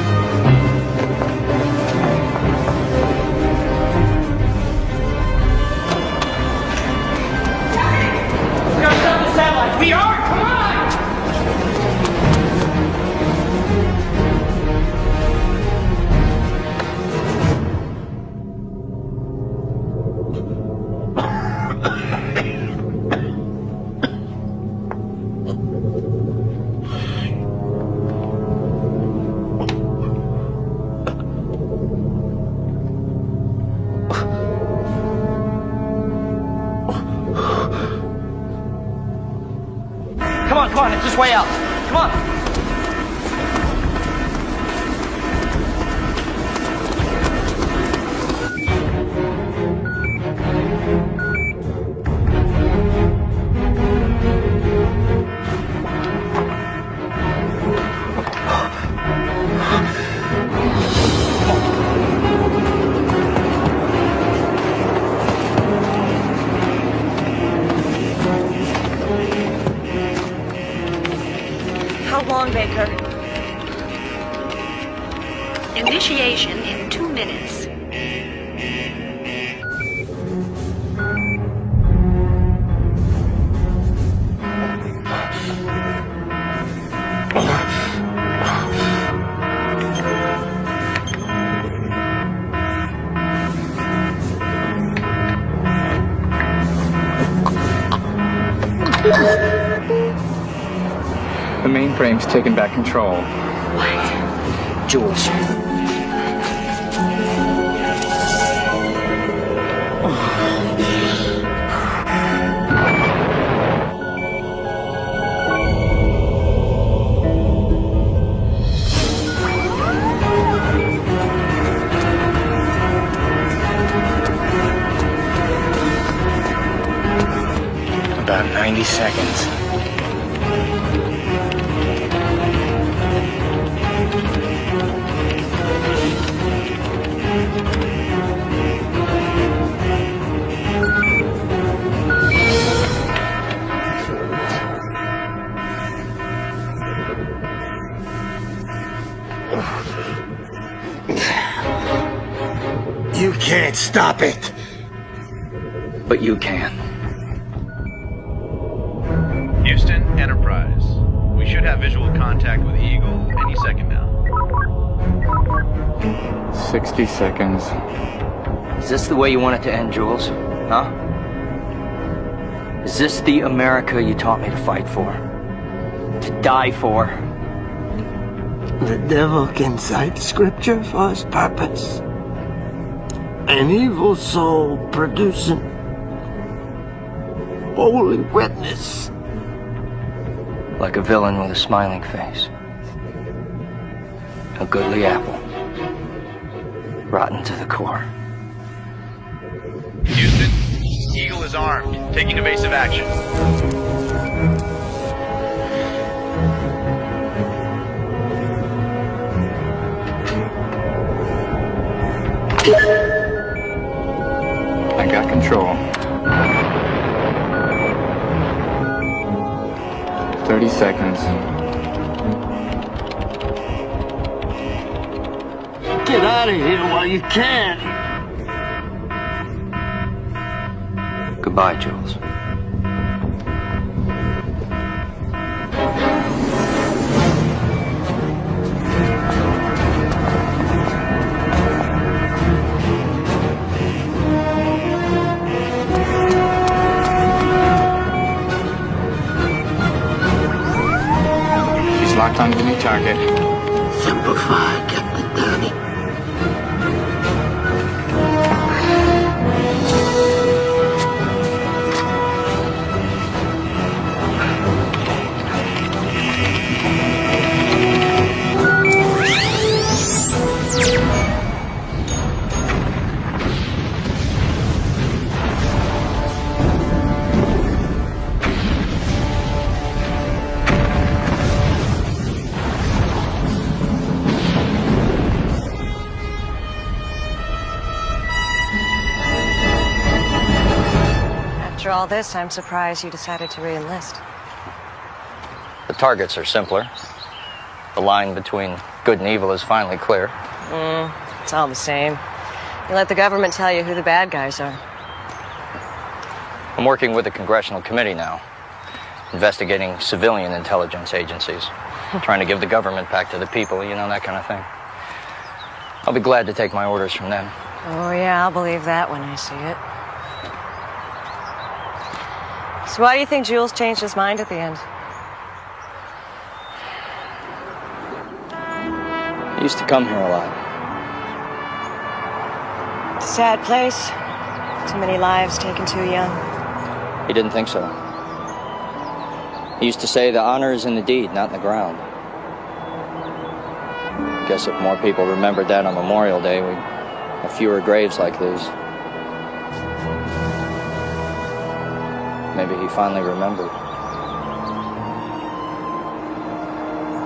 Mainframe's taken back control. What? Jules. About 90 seconds. Can't stop it. But you can. Houston, Enterprise. We should have visual contact with Eagle any second now. 60 seconds. Is this the way you want it to end, Jules? Huh? Is this the America you taught me to fight for? To die for? The devil can cite scripture for his purpose. An evil soul producing holy witness. Like a villain with a smiling face. A goodly apple. Rotten to the core. Houston, Eagle is armed, taking evasive action. I 30. Get out of here while you can. Goodbye, Jules. She's locked onto the new target. Simplify, this, I'm surprised you decided to re-enlist. The targets are simpler. The line between good and evil is finally clear. Mm, it's all the same. You let the government tell you who the bad guys are. I'm working with a congressional committee now, investigating civilian intelligence agencies, trying to give the government back to the people, you know, that kind of thing. I'll be glad to take my orders from them. Oh, yeah, I'll believe that when I see it. So why do you think Jules changed his mind at the end? I used to come here a lot. Sad place. Too many lives taken too young. He didn't think so. He used to say the honor is in the deed, not in the ground. Guess if more people remembered that on Memorial Day, we'd have fewer graves like these. Maybe he finally remembered.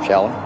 Shall we?